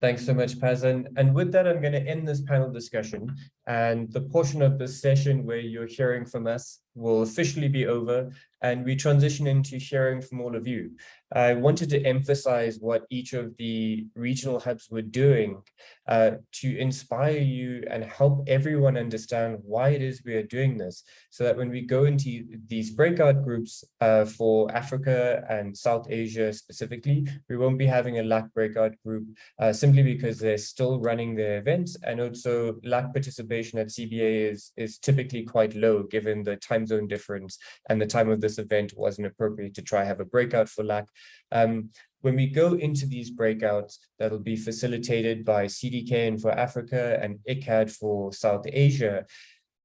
Thanks so much, Paz. And with that, I'm going to end this panel discussion. And the portion of this session where you're hearing from us will officially be over and we transition into hearing from all of you. I wanted to emphasize what each of the regional hubs were doing uh, to inspire you and help everyone understand why it is we are doing this so that when we go into these breakout groups uh, for Africa and South Asia specifically, we won't be having a LAC breakout group uh, simply because they're still running their events and also LAC at CBA is, is typically quite low given the time zone difference and the time of this event wasn't appropriate to try have a breakout for LAC. Um, when we go into these breakouts, that'll be facilitated by CDKN for Africa and ICCCAD for South Asia,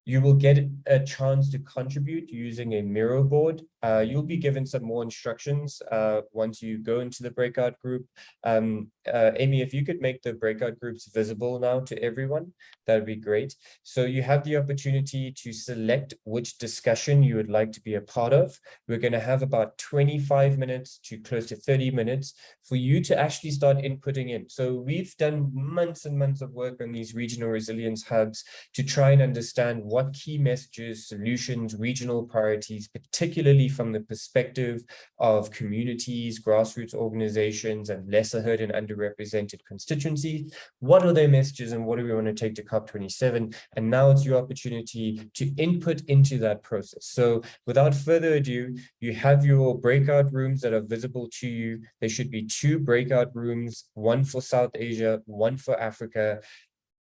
you will get a chance to contribute using a Miro board. Uh, you'll be given some more instructions uh, once you go into the breakout group. Um, uh, Amy, if you could make the breakout groups visible now to everyone, that would be great. So you have the opportunity to select which discussion you would like to be a part of. We're going to have about 25 minutes to close to 30 minutes for you to actually start inputting in. So we've done months and months of work on these regional resilience hubs to try and understand what key messages, solutions, regional priorities, particularly from the perspective of communities, grassroots organizations, and lesser heard and underrepresented constituencies. What are their messages and what do we want to take to COP27? And now it's your opportunity to input into that process. So without further ado, you have your breakout rooms that are visible to you. There should be two breakout rooms, one for South Asia, one for Africa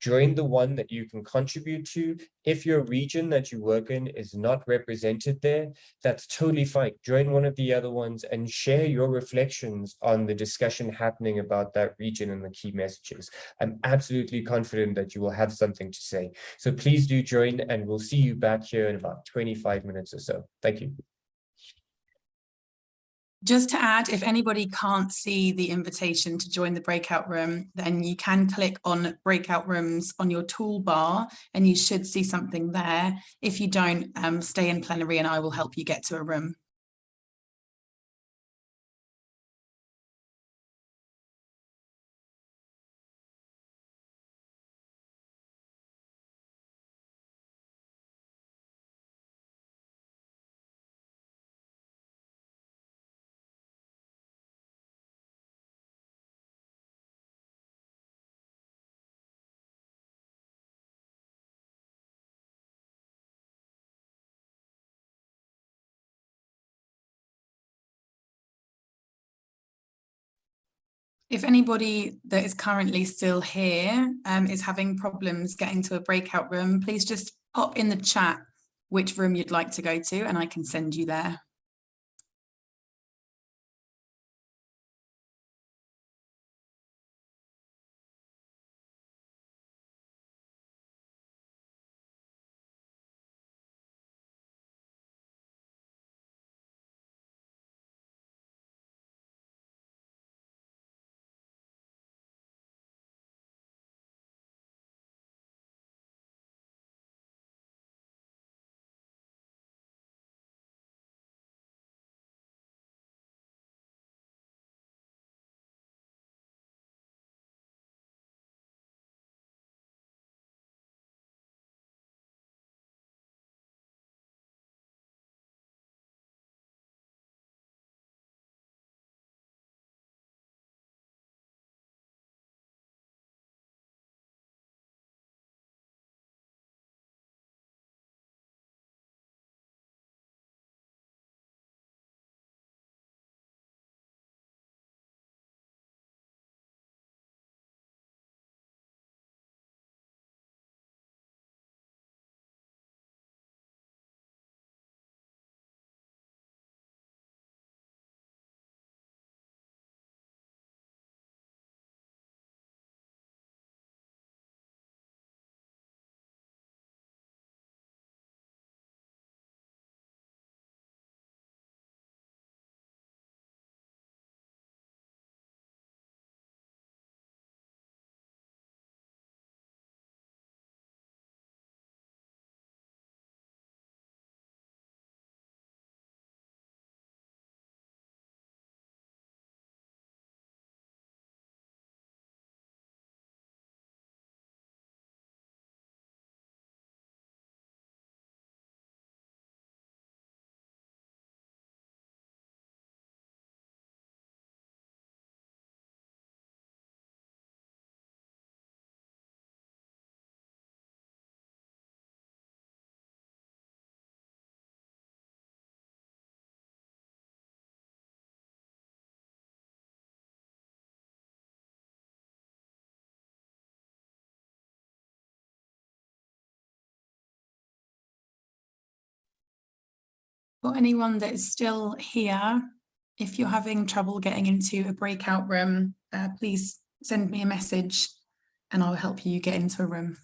join the one that you can contribute to. If your region that you work in is not represented there, that's totally fine. Join one of the other ones and share your reflections on the discussion happening about that region and the key messages. I'm absolutely confident that you will have something to say. So please do join and we'll see you back here in about 25 minutes or so. Thank you. Just to add, if anybody can't see the invitation to join the breakout room, then you can click on breakout rooms on your toolbar and you should see something there. If you don't, um, stay in plenary and I will help you get to a room. If anybody that is currently still here um, is having problems getting to a breakout room, please just pop in the chat which room you'd like to go to and I can send you there. Anyone that is still here, if you're having trouble getting into a breakout room, uh, please send me a message and I'll help you get into a room.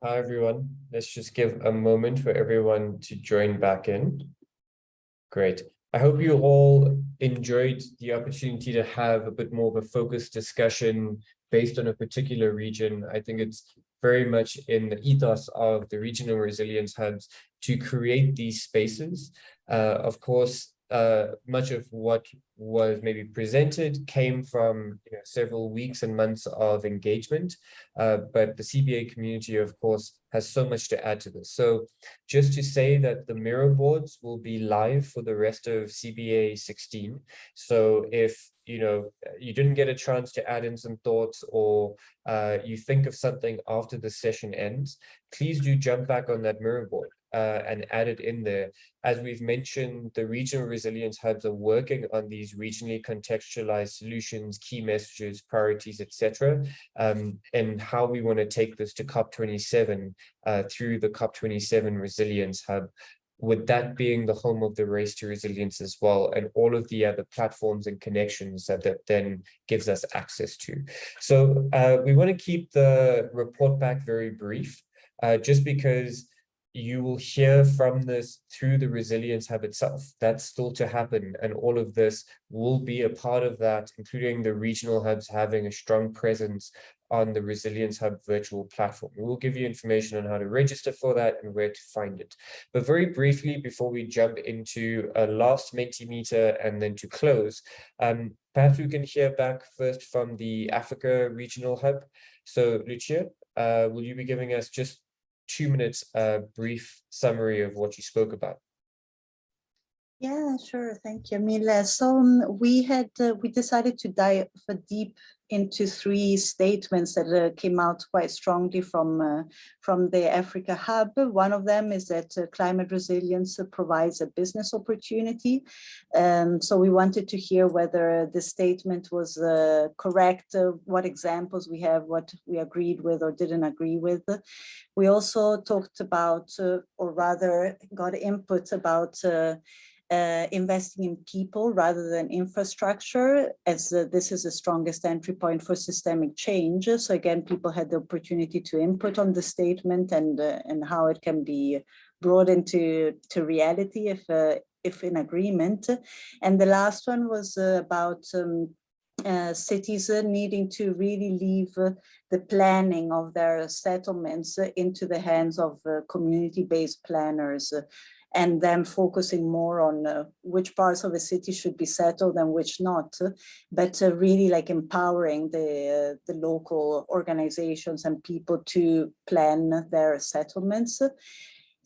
Hi, everyone. Let's just give a moment for everyone to join back in. Great. I hope you all enjoyed the opportunity to have a bit more of a focused discussion based on a particular region. I think it's very much in the ethos of the regional resilience hubs to create these spaces. Uh, of course, uh, much of what was maybe presented came from you know, several weeks and months of engagement, uh, but the CBA community, of course, has so much to add to this. So just to say that the Miro boards will be live for the rest of CBA 16. So if you know you didn't get a chance to add in some thoughts or uh, you think of something after the session ends, please do jump back on that Miro board uh, and add it in there. As we've mentioned, the regional resilience hubs are working on these regionally contextualized solutions, key messages, priorities, etc., um, and how we want to take this to COP27 uh, through the COP27 Resilience Hub with that being the home of the race to resilience as well and all of the other platforms and connections that that then gives us access to so uh, we want to keep the report back very brief uh, just because you will hear from this through the resilience hub itself. That's still to happen and all of this will be a part of that including the regional hubs having a strong presence on the resilience hub virtual platform. We will give you information on how to register for that and where to find it. But very briefly before we jump into a last mentimeter and then to close um, perhaps we can hear back first from the africa regional hub. So lucia uh, will you be giving us just two minutes uh, brief summary of what you spoke about. Yeah, sure. Thank you, Mila. So um, we had uh, we decided to dive deep into three statements that uh, came out quite strongly from uh, from the Africa Hub. One of them is that uh, climate resilience provides a business opportunity. Um, so we wanted to hear whether the statement was uh, correct, uh, what examples we have, what we agreed with or didn't agree with. We also talked about, uh, or rather got input about uh, investing in people rather than infrastructure, as uh, this is the strongest entry point for systemic change. So again, people had the opportunity to input on the statement and uh, and how it can be brought into to reality if uh, if in agreement. And the last one was uh, about um, uh, cities uh, needing to really leave uh, the planning of their settlements into the hands of community-based planners and then focusing more on uh, which parts of the city should be settled and which not, but uh, really like empowering the, uh, the local organizations and people to plan their settlements.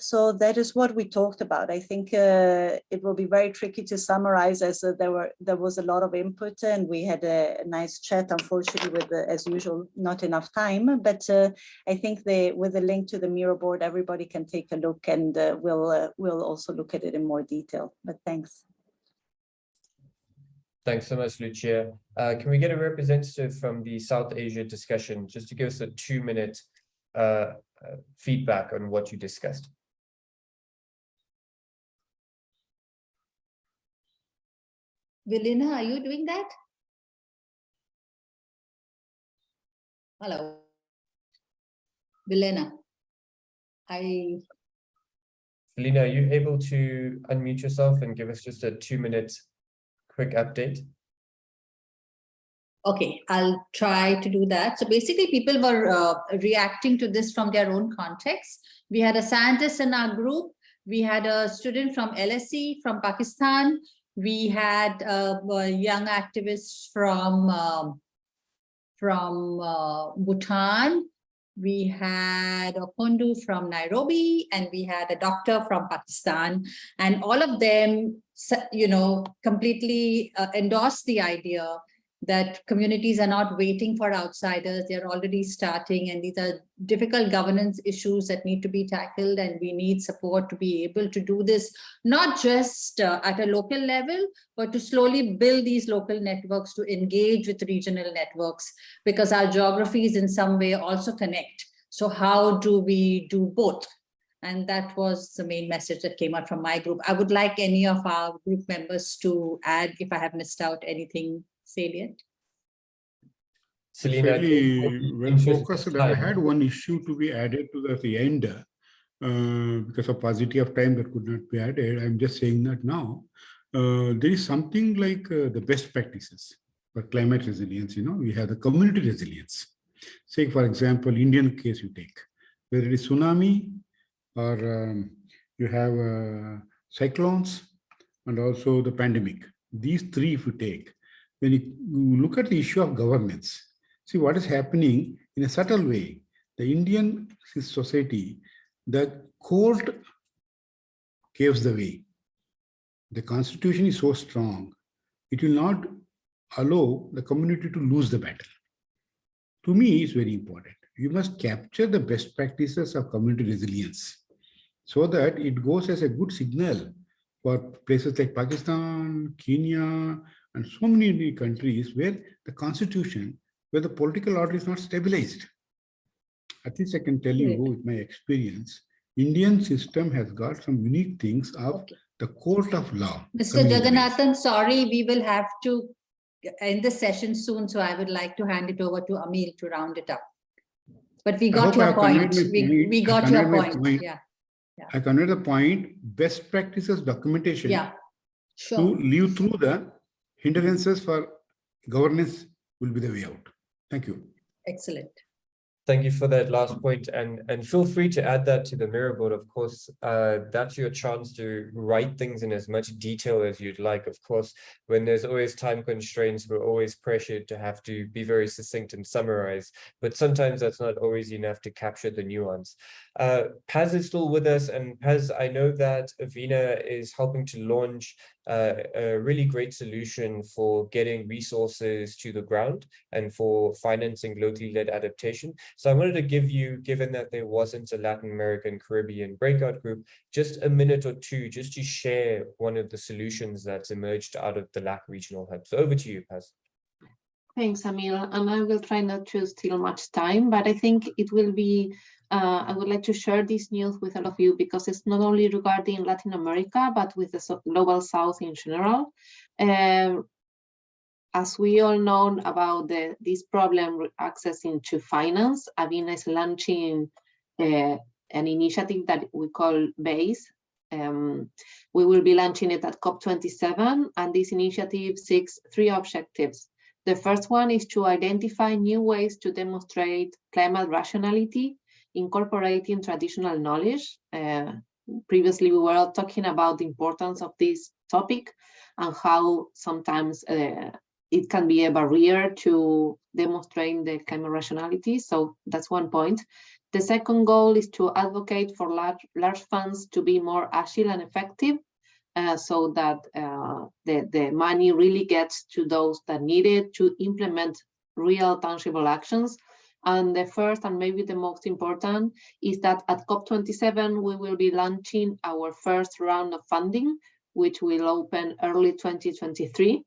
So that is what we talked about. I think uh, it will be very tricky to summarize as uh, there were there was a lot of input and we had a, nice chat. Unfortunately, with as usual, not enough time. But uh, I think with the link to the Miro board, everybody can take a look and uh, we'll uh, we'll also look at it in more detail. But thanks. Thanks so much, Lucia. Uh, can we get a representative from the South Asia discussion just to give us a two minute feedback on what you discussed? Vilina, are you doing that? Hello. Vilena, I. Vilina, are you able to unmute yourself and give us just a two minute quick update? Okay, I'll try to do that. So basically people were uh, reacting to this from their own context. We had a scientist in our group. We had a student from LSE from Pakistan we had uh, young activists from um, from uh, Bhutan. We had a Pondu from Nairobi, and we had a doctor from Pakistan, and all of them, you know, completely uh, endorsed the idea that communities are not waiting for outsiders, they're already starting and these are difficult governance issues that need to be tackled and we need support to be able to do this, not just uh, at a local level, but to slowly build these local networks to engage with regional networks because our geographies in some way also connect. So how do we do both? And that was the main message that came out from my group. I would like any of our group members to add if I have missed out anything salient? Selena, Fairly well of focused. and I had one issue to be added to the- the end. uh, Because of paucity of time that could not be added. I'm just saying that now. Uh, There is something like uh, the best practices for climate resilience, you know, we have the community resilience. Say, for example, Indian case you take, whether it is tsunami or um, you have uh, cyclones and also the pandemic. These three if you take, when you look at the issue of governments, see what is happening in a subtle way. The Indian society, the court gives the way. The constitution is so strong, it will not allow the community to lose the battle. To me, it's very important. You must capture the best practices of community resilience so that it goes as a good signal for places like Pakistan, Kenya, and so many countries where the constitution, where the political order is not stabilized. At least I can tell you Right. with my experience, Indian system has got some unique things of Okay. the court of law. Mr. coming into place. Jagannathan, sorry, we will have to end the session soon, so I would like to hand it over to Amil to round it up. But we got your point. We, point. we got your point. point. Yeah, I convey the point, best practices documentation yeah, sure. to live through the hindrances for governance will be the way out. Thank you. Excellent. Thank you for that last point and and feel free to add that to the Miro board. Of course, uh, that's your chance to write things in as much detail as you'd like. Of course, when there's always time constraints, we're always pressured to have to be very succinct and summarize. But sometimes that's not always enough to capture the nuance. Uh, Paz is still with us and Paz, I know that Avina is helping to launch a really great solution for getting resources to the ground and for financing locally led adaptation. So I wanted to give you, given that there wasn't a Latin American Caribbean breakout group, just a minute or two just to share one of the solutions that's emerged out of the LAC regional hub. So over to you, Paz. Thanks, Amil, and I will try not to steal much time, but I think it will be, uh, I would like to share this news with all of you because it's not only regarding Latin America, but with the global south in general. Um, as we all know about the, this problem accessing to finance, Avina is launching uh, an initiative that we call BASE. Um, we will be launching it at COP27, and this initiative seeks three objectives. The first one is to identify new ways to demonstrate climate rationality, incorporating traditional knowledge. Uh, previously, we were talking about the importance of this topic and how sometimes uh, it can be a barrier to demonstrating the climate rationality. So that's one point. The second goal is to advocate for large, large funds to be more agile and effective uh, so that uh, the, the money really gets to those that need it to implement real tangible actions. And the first and maybe the most important is that at COP27, we will be launching our first round of funding, which will open early 2023.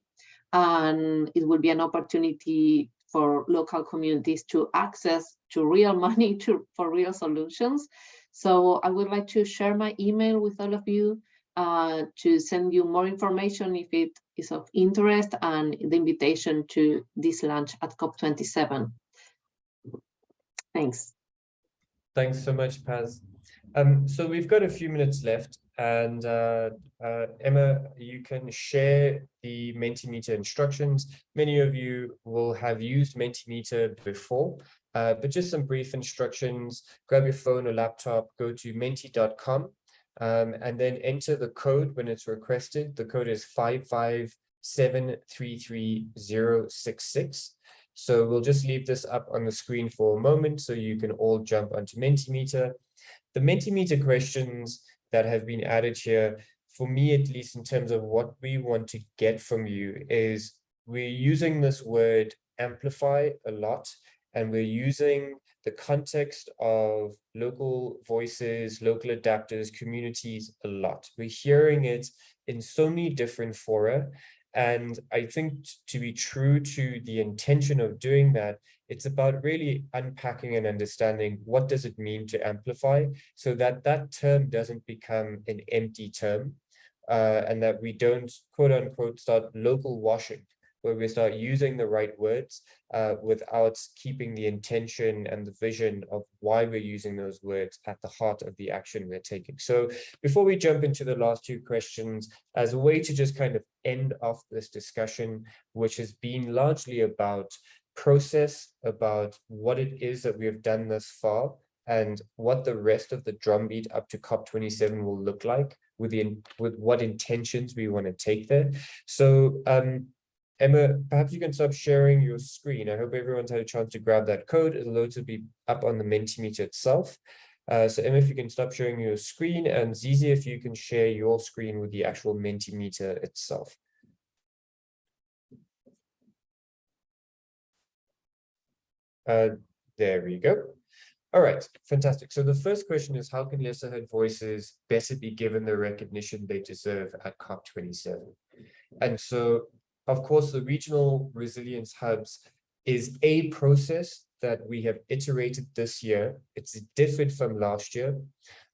And it will be an opportunity for local communities to access to real *laughs* money to, for real solutions. So I would like to share my email with all of you uh, to send you more information if it is of interest and the invitation to this lunch at COP27. Thanks. Thanks so much, Paz. Um, so we've got a few minutes left and uh, uh, Emma, you can share the Mentimeter instructions. Many of you will have used Mentimeter before, uh, but just some brief instructions. Grab your phone or laptop, go to menti.com um, and then enter the code when it's requested. The code is 557333066. So we'll just leave this up on the screen for a moment so you can all jump onto Mentimeter. The Mentimeter questions that have been added here, for me at least in terms of what we want to get from you is we're using this word amplify a lot and we're using the context of local voices, local adapters, communities a lot. We're hearing it in so many different fora. And I think to be true to the intention of doing that, it's about really unpacking and understanding what does it mean to amplify so that that term doesn't become an empty term uh, and that we don't quote unquote start local washing where we start using the right words uh, without keeping the intention and the vision of why we're using those words at the heart of the action we're taking. So before we jump into the last two questions, as a way to just kind of end off this discussion, which has been largely about process, about what it is that we have done thus far, and what the rest of the drumbeat up to COP27 will look like with the with what intentions we want to take there. So um, Emma, perhaps you can stop sharing your screen. I hope everyone's had a chance to grab that code. It'll also be up on the Mentimeter itself. Uh, so Emma, if you can stop sharing your screen and Zizi, if you can share your screen with the actual Mentimeter itself. Uh, there we go. All right, fantastic. So the first question is, how can lesser heard voices better be given the recognition they deserve at COP27? And so, of course, the regional resilience hubs is a process that we have iterated this year. It's different from last year.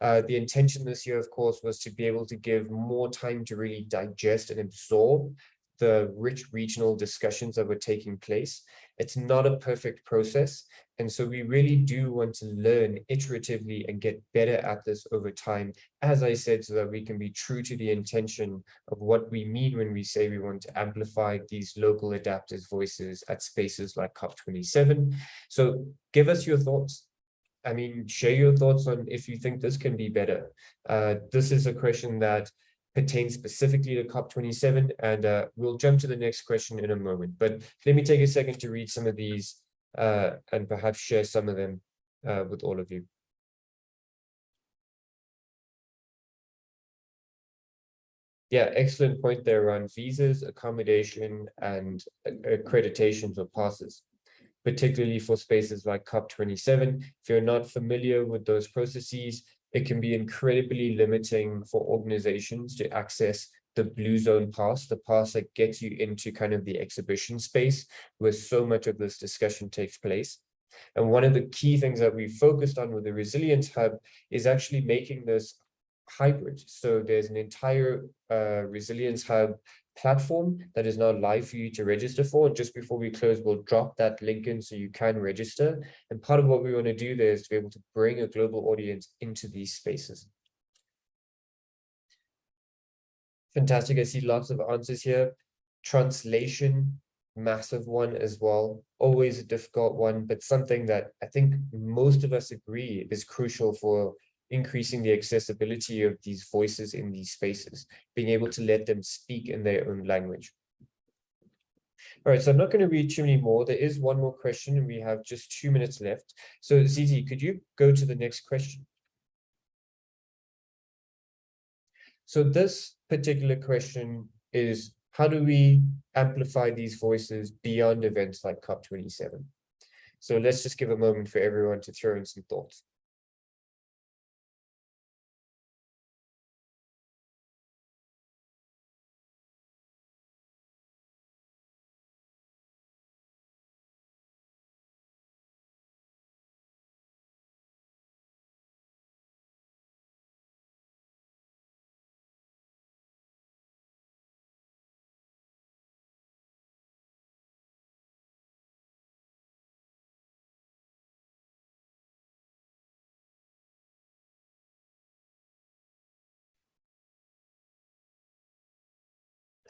Uh, the intention this year, of course, was to be able to give more time to really digest and absorb the rich regional discussions that were taking place. It's not a perfect process. And so we really do want to learn iteratively and get better at this over time, as I said, so that we can be true to the intention of what we mean when we say we want to amplify these local adapters voices at spaces like COP27. So give us your thoughts. I mean, share your thoughts on if you think this can be better. Uh, this is a question that pertains specifically to COP27, and uh, we'll jump to the next question in a moment. But let me take a second to read some of these uh, and perhaps share some of them uh, with all of you. Yeah, excellent point there around visas, accommodation, and accreditations or passes, particularly for spaces like COP27. If you're not familiar with those processes, it can be incredibly limiting for organizations to access the blue zone pass, the pass that gets you into kind of the exhibition space where so much of this discussion takes place. And one of the key things that we focused on with the Resilience Hub is actually making this hybrid. So there's an entire uh, Resilience Hub platform that is now live for you to register for. Just before we close, we'll drop that link in so you can register. And part of what we want to do there is to be able to bring a global audience into these spaces. Fantastic. I see lots of answers here. Translation, massive one as well. Always a difficult one, but something that I think most of us agree is crucial for increasing the accessibility of these voices in these spaces, being able to let them speak in their own language. All right, so I'm not going to read too many more. There is one more question and we have just two minutes left. So Zizi, could you go to the next question? So this particular question is, how do we amplify these voices beyond events like COP27? So let's just give a moment for everyone to throw in some thoughts.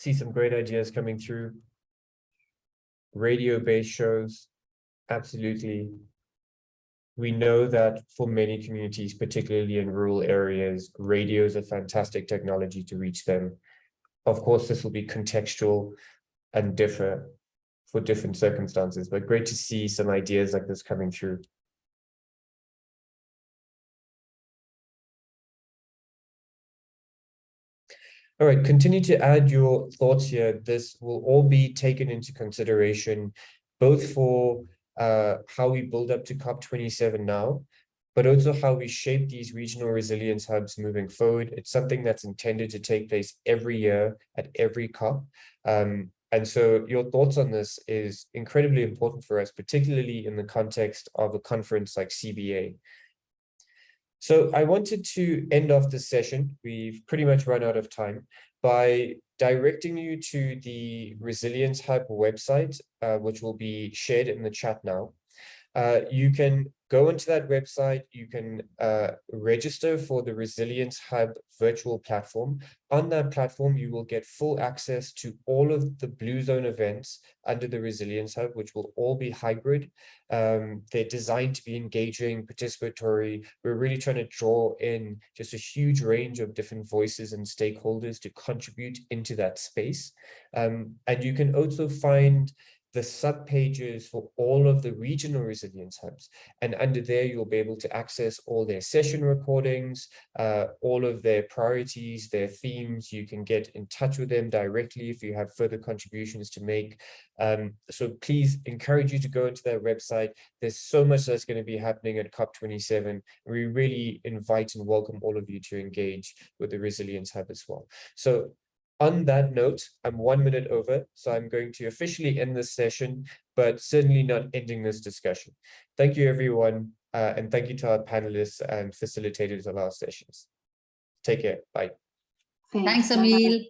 See some great ideas coming through. Radio-based shows, absolutely. We know that for many communities, particularly in rural areas, radio is a fantastic technology to reach them. Of course, this will be contextual and differ for different circumstances, but great to see some ideas like this coming through. All right, continue to add your thoughts here. This will all be taken into consideration, both for uh, how we build up to COP27 now, but also how we shape these regional resilience hubs moving forward. It's something that's intended to take place every year at every COP. Um, and so your thoughts on this is incredibly important for us, particularly in the context of a conference like CBA, so I wanted to end off this session. We've pretty much run out of time by directing you to the Resilience Hub website, uh, which will be shared in the chat now. Uh, you can go into that website, you can uh, register for the Resilience Hub virtual platform. On that platform, you will get full access to all of the Blue Zone events under the Resilience Hub, which will all be hybrid. Um, they're designed to be engaging, participatory. We're really trying to draw in just a huge range of different voices and stakeholders to contribute into that space. Um, and you can also find the sub pages for all of the regional resilience hubs. And under there, you'll be able to access all their session recordings, uh, all of their priorities, their themes. You can get in touch with them directly if you have further contributions to make. Um, so please encourage you to go into their website. There's so much that's going to be happening at COP27. We really invite and welcome all of you to engage with the Resilience Hub as well. So on that note, I'm one minute over, so I'm going to officially end this session, but certainly not ending this discussion. Thank you, everyone, uh, and thank you to our panelists and facilitators of our sessions. Take care. Bye. Thanks, Amil.